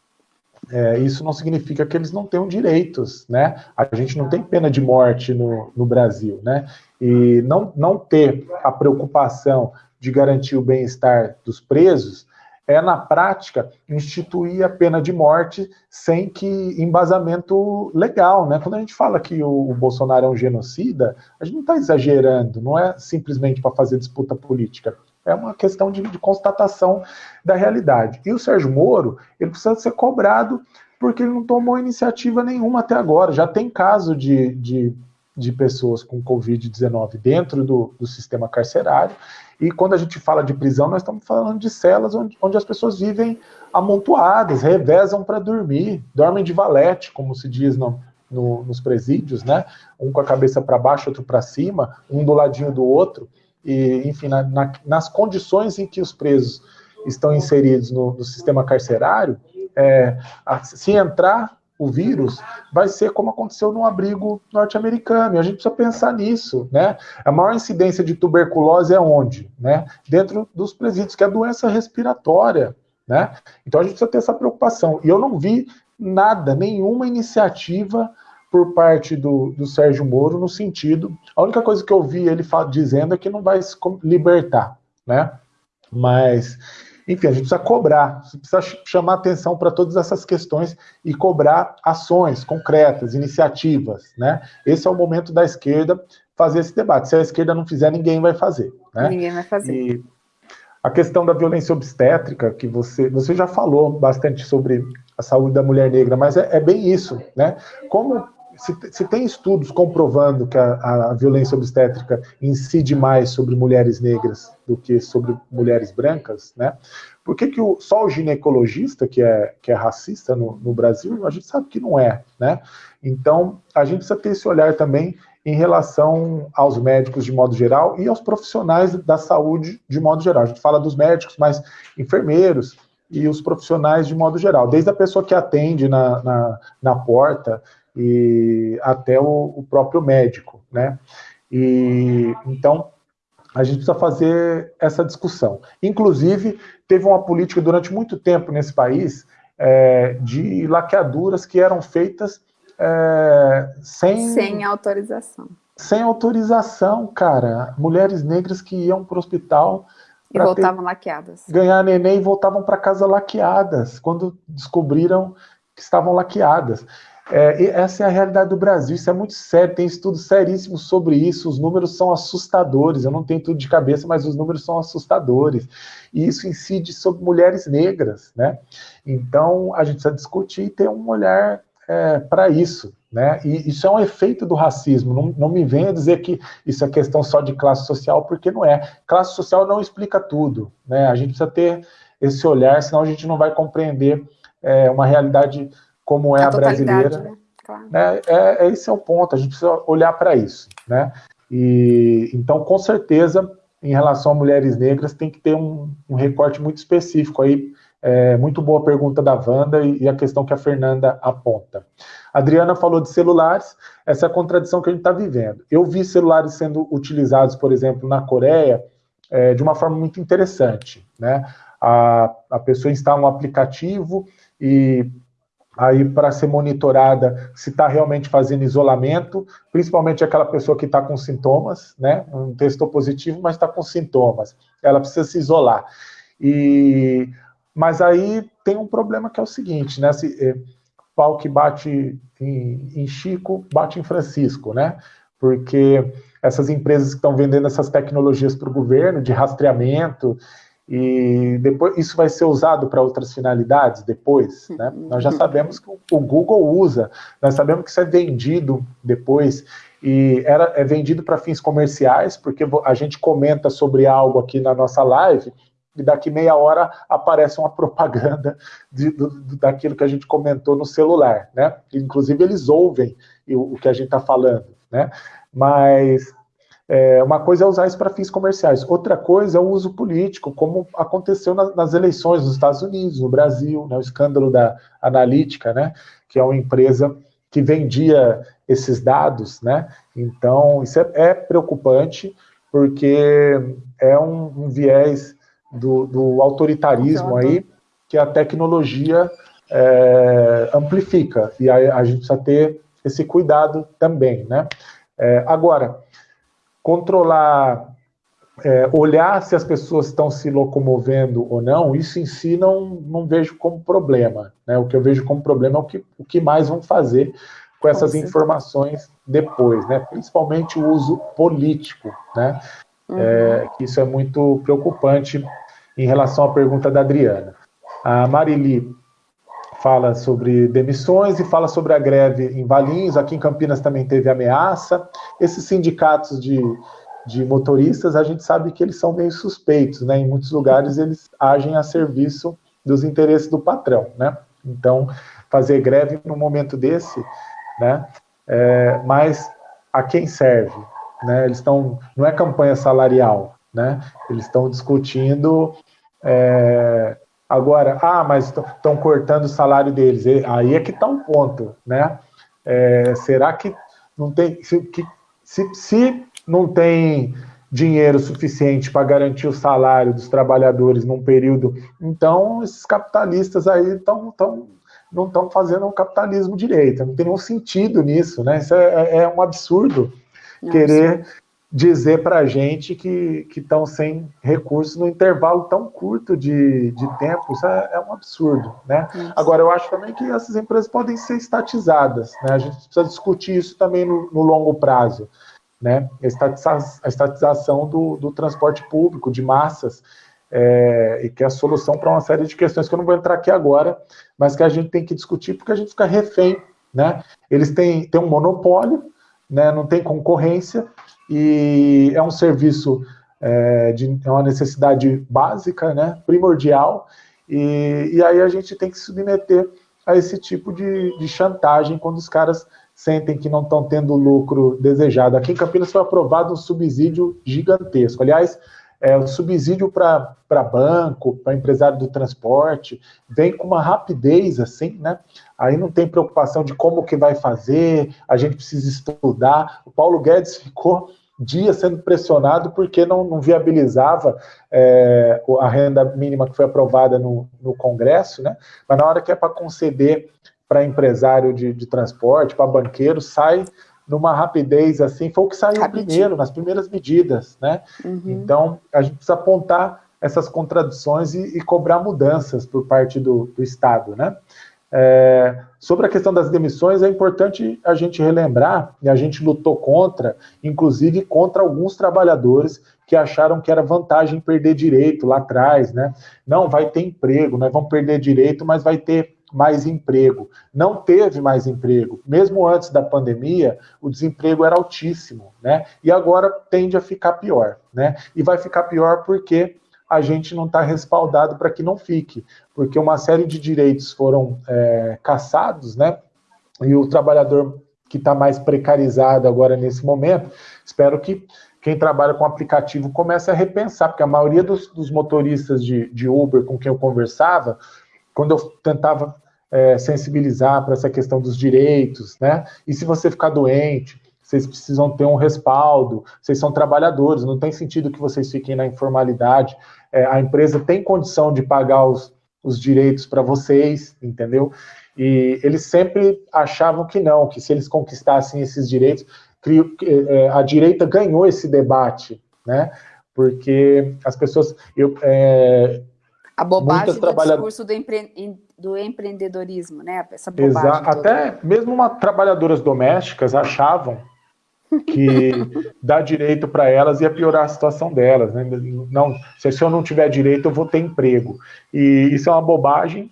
é, isso não significa que eles não tenham direitos, né? A gente não tem pena de morte no, no Brasil, né? E não, não ter a preocupação de garantir o bem-estar dos presos é, na prática, instituir a pena de morte sem que embasamento legal, né? Quando a gente fala que o, o Bolsonaro é um genocida, a gente não está exagerando, não é simplesmente para fazer disputa política. É uma questão de, de, constatação da realidade. E o Sérgio Moro, ele precisa ser cobrado porque ele não tomou iniciativa nenhuma até agora. Já tem caso de, de, de pessoas com Covid-19 dentro do, do, sistema carcerário. E quando a gente fala de prisão, nós estamos falando de celas onde, onde as pessoas vivem amontoadas, revezam para dormir, dormem de valete, como se diz no, no, nos presídios, né? Um com a cabeça para baixo, outro para cima, um do ladinho do outro e, enfim, na, na, nas condições em que os presos estão inseridos no, no sistema carcerário, é, a, se entrar o vírus, vai ser como aconteceu no abrigo norte-americano, e a gente precisa pensar nisso, né? A maior incidência de tuberculose é onde? Né? Dentro dos presídios, que é a doença respiratória, né? Então a gente precisa ter essa preocupação, e eu não vi nada, nenhuma iniciativa por parte do, do Sérgio Moro no sentido. A única coisa que eu vi ele dizendo é que não vai se libertar, né? Mas, enfim, a gente precisa cobrar, precisa chamar atenção para todas essas questões e cobrar ações concretas, iniciativas, né? Esse é o momento da esquerda fazer esse debate. Se a esquerda não fizer, ninguém vai fazer. Né?
Ninguém vai fazer. E
a questão da violência obstétrica, que você, você já falou bastante sobre a saúde da mulher negra, mas é, é bem isso, né? Como se, se, tem estudos comprovando que a, a, violência obstétrica incide mais sobre mulheres negras do que sobre mulheres brancas, né? Por que, que o, só o ginecologista, que é, que é racista no, no Brasil, a gente sabe que não é, né? Então, a gente precisa ter esse olhar também em relação aos médicos de modo geral e aos profissionais da saúde de modo geral. A gente fala dos médicos, mas enfermeiros e os profissionais de modo geral, desde a pessoa que atende na, na, na porta, e até o, o próprio médico, né? E então a gente precisa fazer essa discussão. Inclusive, teve uma política durante muito tempo nesse país é, de laqueaduras que eram feitas é, sem...
Sem autorização.
sem autorização, cara. Mulheres negras que iam para o hospital
e voltavam laqueadas.
Ganhar neném e voltavam para casa laqueadas, quando descobriram que estavam laqueadas. É, essa é a realidade do Brasil, isso é muito sério, tem estudos seríssimos sobre isso, os números são assustadores, eu não tenho tudo de cabeça, mas os números são assustadores, e isso incide sobre mulheres negras, né? Então, a gente precisa discutir e ter um olhar é, para isso, né? E isso é um efeito do racismo, não, não me venha dizer que isso é questão só de classe social, porque não é. Classe social não explica tudo, né? A gente precisa ter esse olhar, senão a gente não vai compreender é, uma realidade como é a, a brasileira. Né? Claro. Né? É, é, esse é o ponto, a gente precisa olhar para isso. Né? E, então, com certeza, em relação a mulheres negras, tem que ter um, um recorte muito específico aí. É, muito boa pergunta da Wanda e, e, a questão que a Fernanda aponta. A Adriana falou de celulares, essa é a contradição que a gente está vivendo. Eu vi celulares sendo utilizados, por exemplo, na Coreia, é, de uma forma muito interessante. Né? A, a pessoa instala um aplicativo e aí para ser monitorada se está realmente fazendo isolamento, principalmente aquela pessoa que está com sintomas, né? Não testou positivo, mas está com sintomas. Ela precisa se isolar. E mas aí tem um problema que é o seguinte, né? Se, é, pau que bate em, em Chico, bate em Francisco, né? Porque essas empresas que estão vendendo essas tecnologias para o governo de rastreamento e depois isso vai ser usado para outras finalidades depois, né? Nós já sabemos que o Google usa, nós sabemos que isso é vendido depois e era, é vendido para fins comerciais, porque a gente comenta sobre algo aqui na nossa live e daqui meia hora aparece uma propaganda de, do, daquilo que a gente comentou no celular, né? Inclusive eles ouvem o, o que a gente está falando, né? Mas é, uma coisa é usar isso para fins comerciais, outra coisa é o uso político, como aconteceu na, nas eleições nos Estados Unidos, no Brasil, né, o escândalo da Analítica, né, que é uma empresa que vendia esses dados, né? Então, isso é, é preocupante, porque é um, um viés do, do autoritarismo aí que a tecnologia é, amplifica, e aí a gente precisa ter esse cuidado também, né? É, agora, controlar, é, olhar se as pessoas estão se locomovendo ou não, isso em si não, não vejo como problema. Né? O que eu vejo como problema é o que, o que mais vão fazer com essas informações depois, né? principalmente o uso político. Né? Uhum. É, isso é muito preocupante em relação à pergunta da Adriana. A Marili fala sobre demissões e fala sobre a greve em Valinhos, aqui em Campinas também teve ameaça. Esses sindicatos de, de motoristas, a gente sabe que eles são meio suspeitos, né? Em muitos lugares eles agem a serviço dos interesses do patrão, né? Então, fazer greve num momento desse, né? É, mas a quem serve? Né? Eles estão, não é campanha salarial, né? Eles estão discutindo é, Agora, ah, mas estão cortando o salário deles. Aí é que está um ponto, né? É, será que não tem. Se, que, se, se não tem dinheiro suficiente para garantir o salário dos trabalhadores num período, então esses capitalistas aí estão tão, não estão fazendo um capitalismo direito. Não tem nenhum sentido nisso, né? Isso é, é um absurdo Nossa. querer dizer para a gente que estão sem recursos no intervalo tão curto de, de tempo, isso é, é um absurdo, né? Isso. Agora, eu acho também que essas empresas podem ser estatizadas, né? A gente precisa discutir isso também no, no longo prazo, né? A estatização, a estatização do, do transporte público de massas, é, e que é a solução para uma série de questões que eu não vou entrar aqui agora, mas que a gente tem que discutir porque a gente fica refém, né? Eles têm, têm um monopólio, né? não tem concorrência, e é um serviço é, de é uma necessidade básica, né, primordial, e, e aí a gente tem que se submeter a esse tipo de, de chantagem quando os caras sentem que não estão tendo o lucro desejado. Aqui em Campinas foi aprovado um subsídio gigantesco. Aliás, é, o subsídio para banco, para empresário do transporte, vem com uma rapidez assim, né? Aí não tem preocupação de como que vai fazer, a gente precisa estudar. O Paulo Guedes ficou dias sendo pressionado porque não, não viabilizava é, a renda mínima que foi aprovada no, no Congresso, né? Mas na hora que é para conceder para empresário de, de transporte, para banqueiro, sai numa rapidez assim, foi o que saiu Rapidinho. primeiro, nas primeiras medidas, né? Uhum. Então, a gente precisa apontar essas contradições e, e cobrar mudanças por parte do, do Estado, né? É, sobre a questão das demissões, é importante a gente relembrar, e a gente lutou contra, inclusive contra alguns trabalhadores que acharam que era vantagem perder direito lá atrás, né? Não, vai ter emprego, nós vamos perder direito, mas vai ter mais emprego. Não teve mais emprego. Mesmo antes da pandemia, o desemprego era altíssimo, né? E agora tende a ficar pior, né? E vai ficar pior porque a gente não está respaldado para que não fique, porque uma série de direitos foram é, caçados, né? E o trabalhador que está mais precarizado agora nesse momento, espero que quem trabalha com aplicativo comece a repensar, porque a maioria dos, dos motoristas de, de, Uber com quem eu conversava, quando eu tentava é, sensibilizar para essa questão dos direitos, né? E se você ficar doente, vocês precisam ter um respaldo, vocês são trabalhadores, não tem sentido que vocês fiquem na informalidade. É, a empresa tem condição de pagar os, os direitos para vocês, entendeu? E eles sempre achavam que não, que se eles conquistassem esses direitos, é, a direita ganhou esse debate, né? Porque as pessoas. Eu, é,
a bobagem do discurso do, empre... do, empreendedorismo, né? Essa bobagem.
Exato. Até mesmo uma, trabalhadoras domésticas achavam que dar direito para elas ia piorar a situação delas. Né? Não, se eu não tiver direito, eu vou ter emprego. E isso é uma bobagem.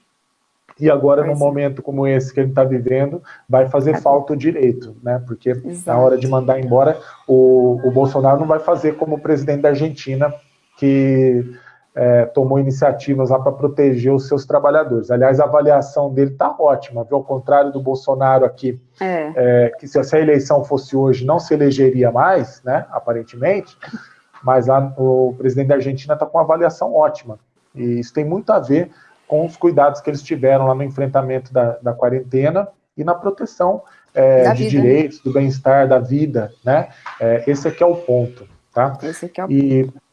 E agora, num momento como esse que ele está vivendo, vai fazer falta o direito, né? Porque na hora de mandar embora, o, o Bolsonaro não vai fazer como o presidente da Argentina, que é, tomou iniciativas lá para proteger os seus trabalhadores. Aliás, a avaliação dele está ótima, viu? Ao contrário do Bolsonaro aqui, é. É, que se a eleição fosse hoje não se elegeria mais, né? Aparentemente, mas lá, o presidente da Argentina está com uma avaliação ótima. E isso tem muito a ver com os cuidados que eles tiveram lá no enfrentamento da, da quarentena e na proteção é, de vida. direitos, do bem-estar, da vida, né? É, esse aqui é o ponto, tá? Esse aqui é o e ponto.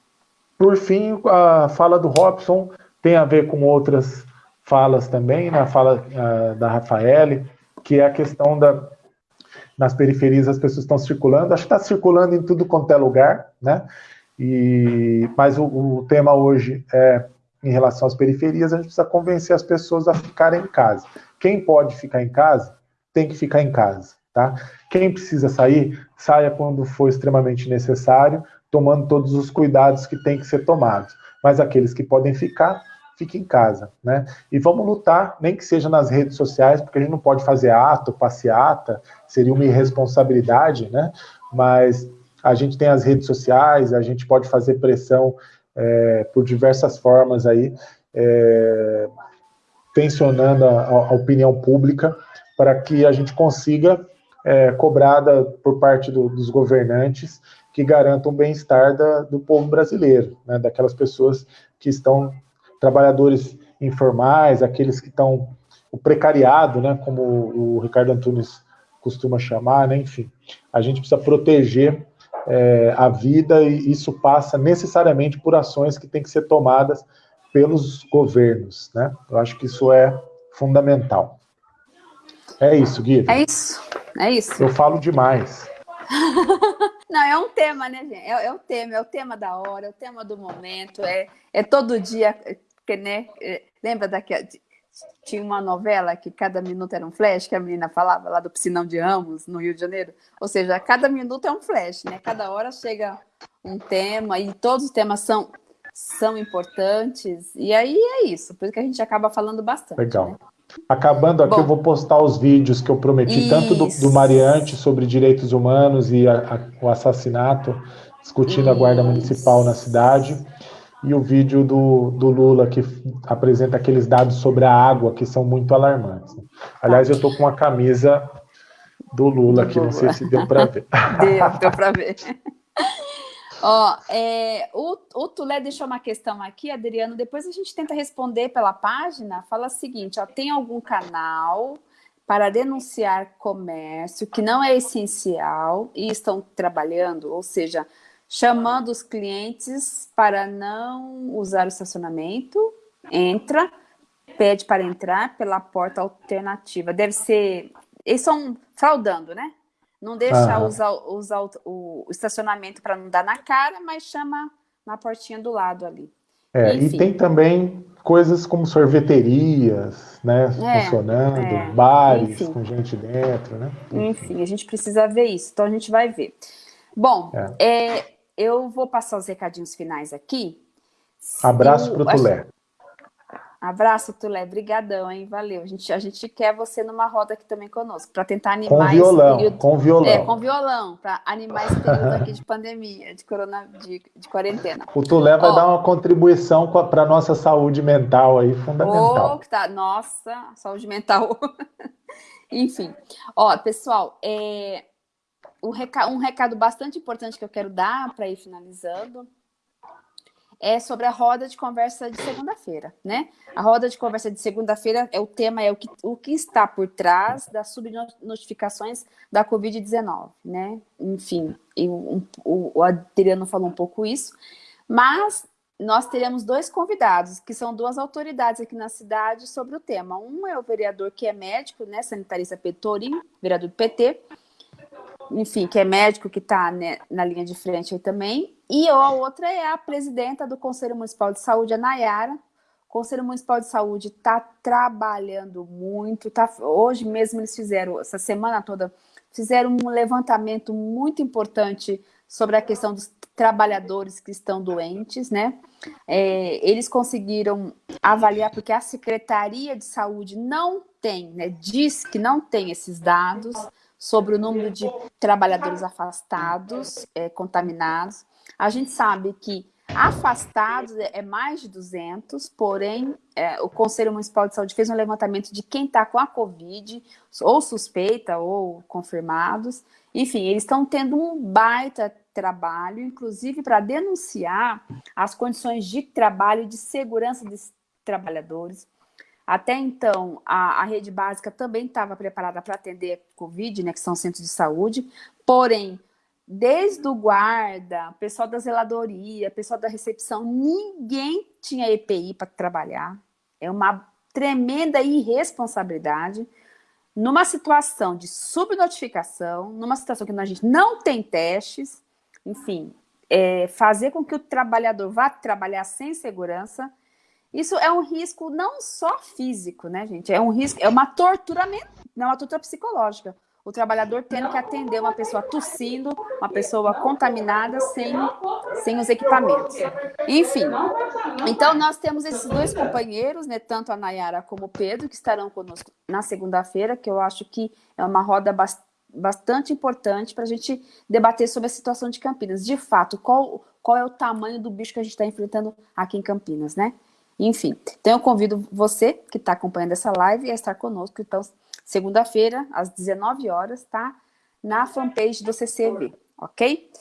Por fim, a fala do Robson tem a ver com outras falas também, na né? fala uh, da Rafaele, que é a questão da nas periferias as pessoas estão circulando, acho que está circulando em tudo quanto é lugar, né? E, mas o, o, tema hoje é em relação às periferias, a gente precisa convencer as pessoas a ficarem em casa. Quem pode ficar em casa, tem que ficar em casa, tá? Quem precisa sair, saia quando for extremamente necessário, tomando todos os cuidados que tem que ser tomados. Mas aqueles que podem ficar, fiquem em casa, né? E vamos lutar, nem que seja nas redes sociais, porque a gente não pode fazer ato, passeata, seria uma irresponsabilidade, né? Mas a gente tem as redes sociais, a gente pode fazer pressão é, por diversas formas aí, é, tensionando a, a, opinião pública para que a gente consiga é, cobrada por parte do, dos governantes que garantam o bem-estar do povo brasileiro, né, daquelas pessoas que estão, trabalhadores informais, aqueles que estão, o precariado, né, como o Ricardo Antunes costuma chamar, né, enfim, a gente precisa proteger é, a vida e isso passa necessariamente por ações que têm que ser tomadas pelos governos, né, eu acho que isso é fundamental. É isso, Guido.
É isso, é isso.
Eu falo demais.
Não, é um tema, né, gente? É, é, o tema, é o tema da hora, é o tema do momento, é, é todo dia, que, né? É, lembra daquela. Tinha uma novela que cada minuto era um flash, que a menina falava lá do Piscinão de Ramos, no Rio de Janeiro. Ou seja, cada minuto é um flash, né? Cada hora chega um tema e todos os temas são, são importantes. E aí é isso, por isso que a gente acaba falando bastante.
Legal. Né? Acabando aqui, Bom, eu vou postar os vídeos que eu prometi, isso. tanto do, do, Mariante sobre direitos humanos e a, a, o assassinato, discutindo isso. a guarda municipal na cidade, e o vídeo do, do Lula, que apresenta aqueles dados sobre a água, que são muito alarmantes. Aliás, eu estou com uma camisa do Lula aqui, não sei se deu para ver.
Deu, deu para ver. Ó, é, o, o Tulé deixou uma questão aqui, Adriano, depois a gente tenta responder pela página. Fala o seguinte, ó, tem algum canal para denunciar comércio que não é essencial e estão trabalhando, ou seja, chamando os clientes para não usar o estacionamento, entra, pede para entrar pela porta alternativa. Deve ser... Eles estão fraudando, né? Não deixa usar, usar o, o, estacionamento para não dar na cara, mas chama na portinha do lado ali.
É, e tem também coisas como sorveterias, né, é, funcionando, é, bares enfim. com gente dentro, né?
Enfim, a gente precisa ver isso, então a gente vai ver. Bom, é. é eu vou passar os recadinhos finais aqui.
Abraço para o Tulé.
Abraço, Tulé. Brigadão, hein? Valeu. A gente, a gente quer você numa roda aqui também conosco, para tentar animar
com violão, período, com violão.
É, com violão, para animar esse período aqui de pandemia, de, corona, de, de quarentena.
O Tulé vai Ó, dar uma contribuição para a nossa saúde mental aí, fundamental.
Oh, tá, nossa, saúde mental. Enfim. Ó, pessoal, é, um recado bastante importante que eu quero dar para ir finalizando é sobre a roda de conversa de segunda-feira, né? A roda de conversa de segunda-feira é o tema é o que, o que está por trás das subnotificações da Covid-19, né? Enfim, um, o, o Adriano falou um pouco isso, mas nós teremos dois convidados, que são duas autoridades aqui na cidade sobre o tema. Um é o vereador que é médico, né, sanitarista Petorim, vereador do PT, enfim, que é médico, que está né, na linha de frente aí também. E a outra é a presidenta do Conselho Municipal de Saúde, a Nayara. O Conselho Municipal de Saúde está trabalhando muito. Tá, hoje mesmo eles fizeram, essa semana toda, fizeram um levantamento muito importante sobre a questão dos trabalhadores que estão doentes, né? É, eles conseguiram avaliar, porque a Secretaria de Saúde não tem, né, diz que não tem esses dados, sobre o número de trabalhadores afastados, é, contaminados. A gente sabe que afastados é, é mais de 200, porém, é, o Conselho Municipal de Saúde fez um levantamento de quem está com a Covid, ou suspeita, ou confirmados. Enfim, eles estão tendo um baita trabalho, inclusive para denunciar as condições de trabalho e de segurança dos trabalhadores. Até então, a, a rede básica também estava preparada para atender Covid, né, que são centros de saúde, porém, desde o guarda, pessoal da zeladoria, pessoal da recepção, ninguém tinha EPI para trabalhar. É uma tremenda irresponsabilidade numa situação de subnotificação, numa situação que a gente não tem testes, enfim, é, fazer com que o trabalhador vá trabalhar sem segurança isso é um risco não só físico, né, gente? É um risco, é uma tortura, não é uma tortura psicológica. O trabalhador tendo que atender uma pessoa tossindo, uma pessoa contaminada sem, sem os equipamentos. Enfim, então nós temos esses dois companheiros, né, tanto a Nayara como o Pedro, que estarão conosco na segunda-feira, que eu acho que é uma roda bastante importante para a gente debater sobre a situação de Campinas. De fato, qual, qual é o tamanho do bicho que a gente está enfrentando aqui em Campinas, né? Enfim, então eu convido você que está acompanhando essa live a estar conosco, então, segunda-feira, às 19 horas, tá? Na fanpage do CCV, ok?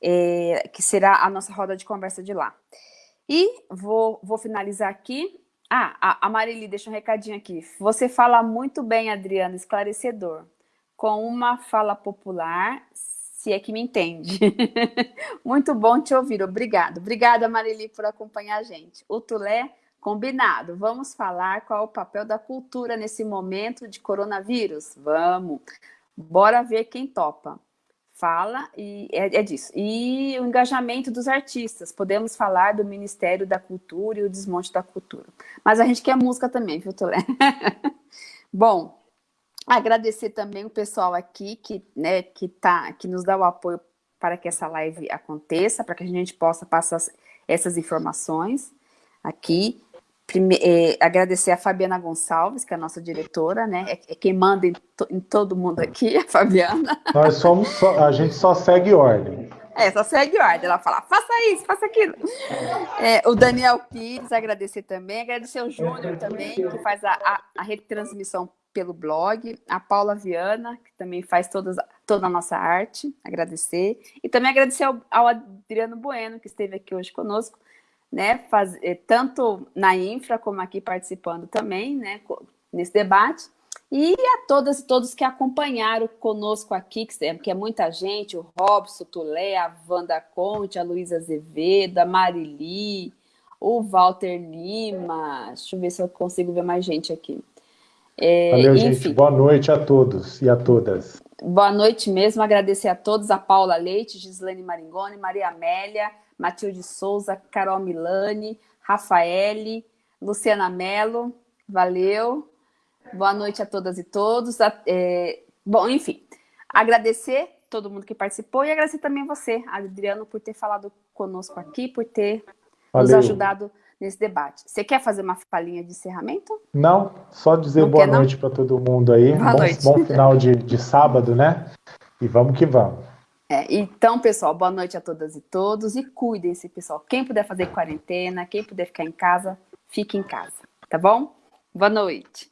É, que será a nossa roda de conversa de lá. E vou, vou finalizar aqui. Ah, a, a Marili deixa um recadinho aqui. Você fala muito bem, Adriana, esclarecedor. Com uma fala popular, se é que me entende. Muito bom te ouvir, obrigado. Obrigada, Marili, por acompanhar a gente. O Tulé, combinado. Vamos falar qual é o papel da cultura nesse momento de coronavírus? Vamos. Bora ver quem topa. Fala, e é, é disso. E o engajamento dos artistas. Podemos falar do Ministério da Cultura e o desmonte da cultura. Mas a gente quer música também, viu, Tulé? bom, Agradecer também o pessoal aqui que, né, que, tá, que nos dá o apoio para que essa live aconteça, para que a gente possa passar essas informações aqui. Prime é, agradecer a Fabiana Gonçalves, que é a nossa diretora, né? É, é quem manda em, to em, todo mundo aqui, a Fabiana.
Nós somos só, a gente só segue ordem.
É, só segue ordem. Ela fala, faça isso, faça aquilo. É, o Daniel Pires, agradecer também. Agradecer o Júnior também, que faz a, a, a retransmissão pelo blog, a Paula Viana, que também faz todas, toda a nossa arte, agradecer, e também agradecer ao, ao Adriano Bueno, que esteve aqui hoje conosco, né, faz, eh, tanto na infra como aqui participando também, né, nesse debate, e a todas e todos que acompanharam conosco aqui, que é, que é muita gente, o Robson, o Tulé, a Wanda Conte, a Luísa Azevedo, a Marili, o Walter Lima, deixa eu ver se eu consigo ver mais gente aqui.
É, Valeu, enfim. gente. Boa noite a todos e a todas.
boa noite mesmo, agradecer a todos, a Paula Leite, Gislaine Maringoni, Maria Amélia, Matilde Souza, Carol Milani, Rafaele, Luciana Mello, valeu. Boa noite a todas e todos. É, bom, enfim, agradecer todo mundo que participou e agradecer também você, Adriano, por ter falado conosco aqui, por ter valeu. nos ajudado nesse debate. Você quer fazer uma falinha de encerramento?
Não, só dizer não boa quer, noite para todo mundo aí. Boa bom, noite. bom final de, de sábado, né? E vamos que vamos.
É, então, pessoal, boa noite a todas e todos e cuidem-se, pessoal. Quem puder fazer quarentena, quem puder ficar em casa, fique em casa, tá bom? Boa noite.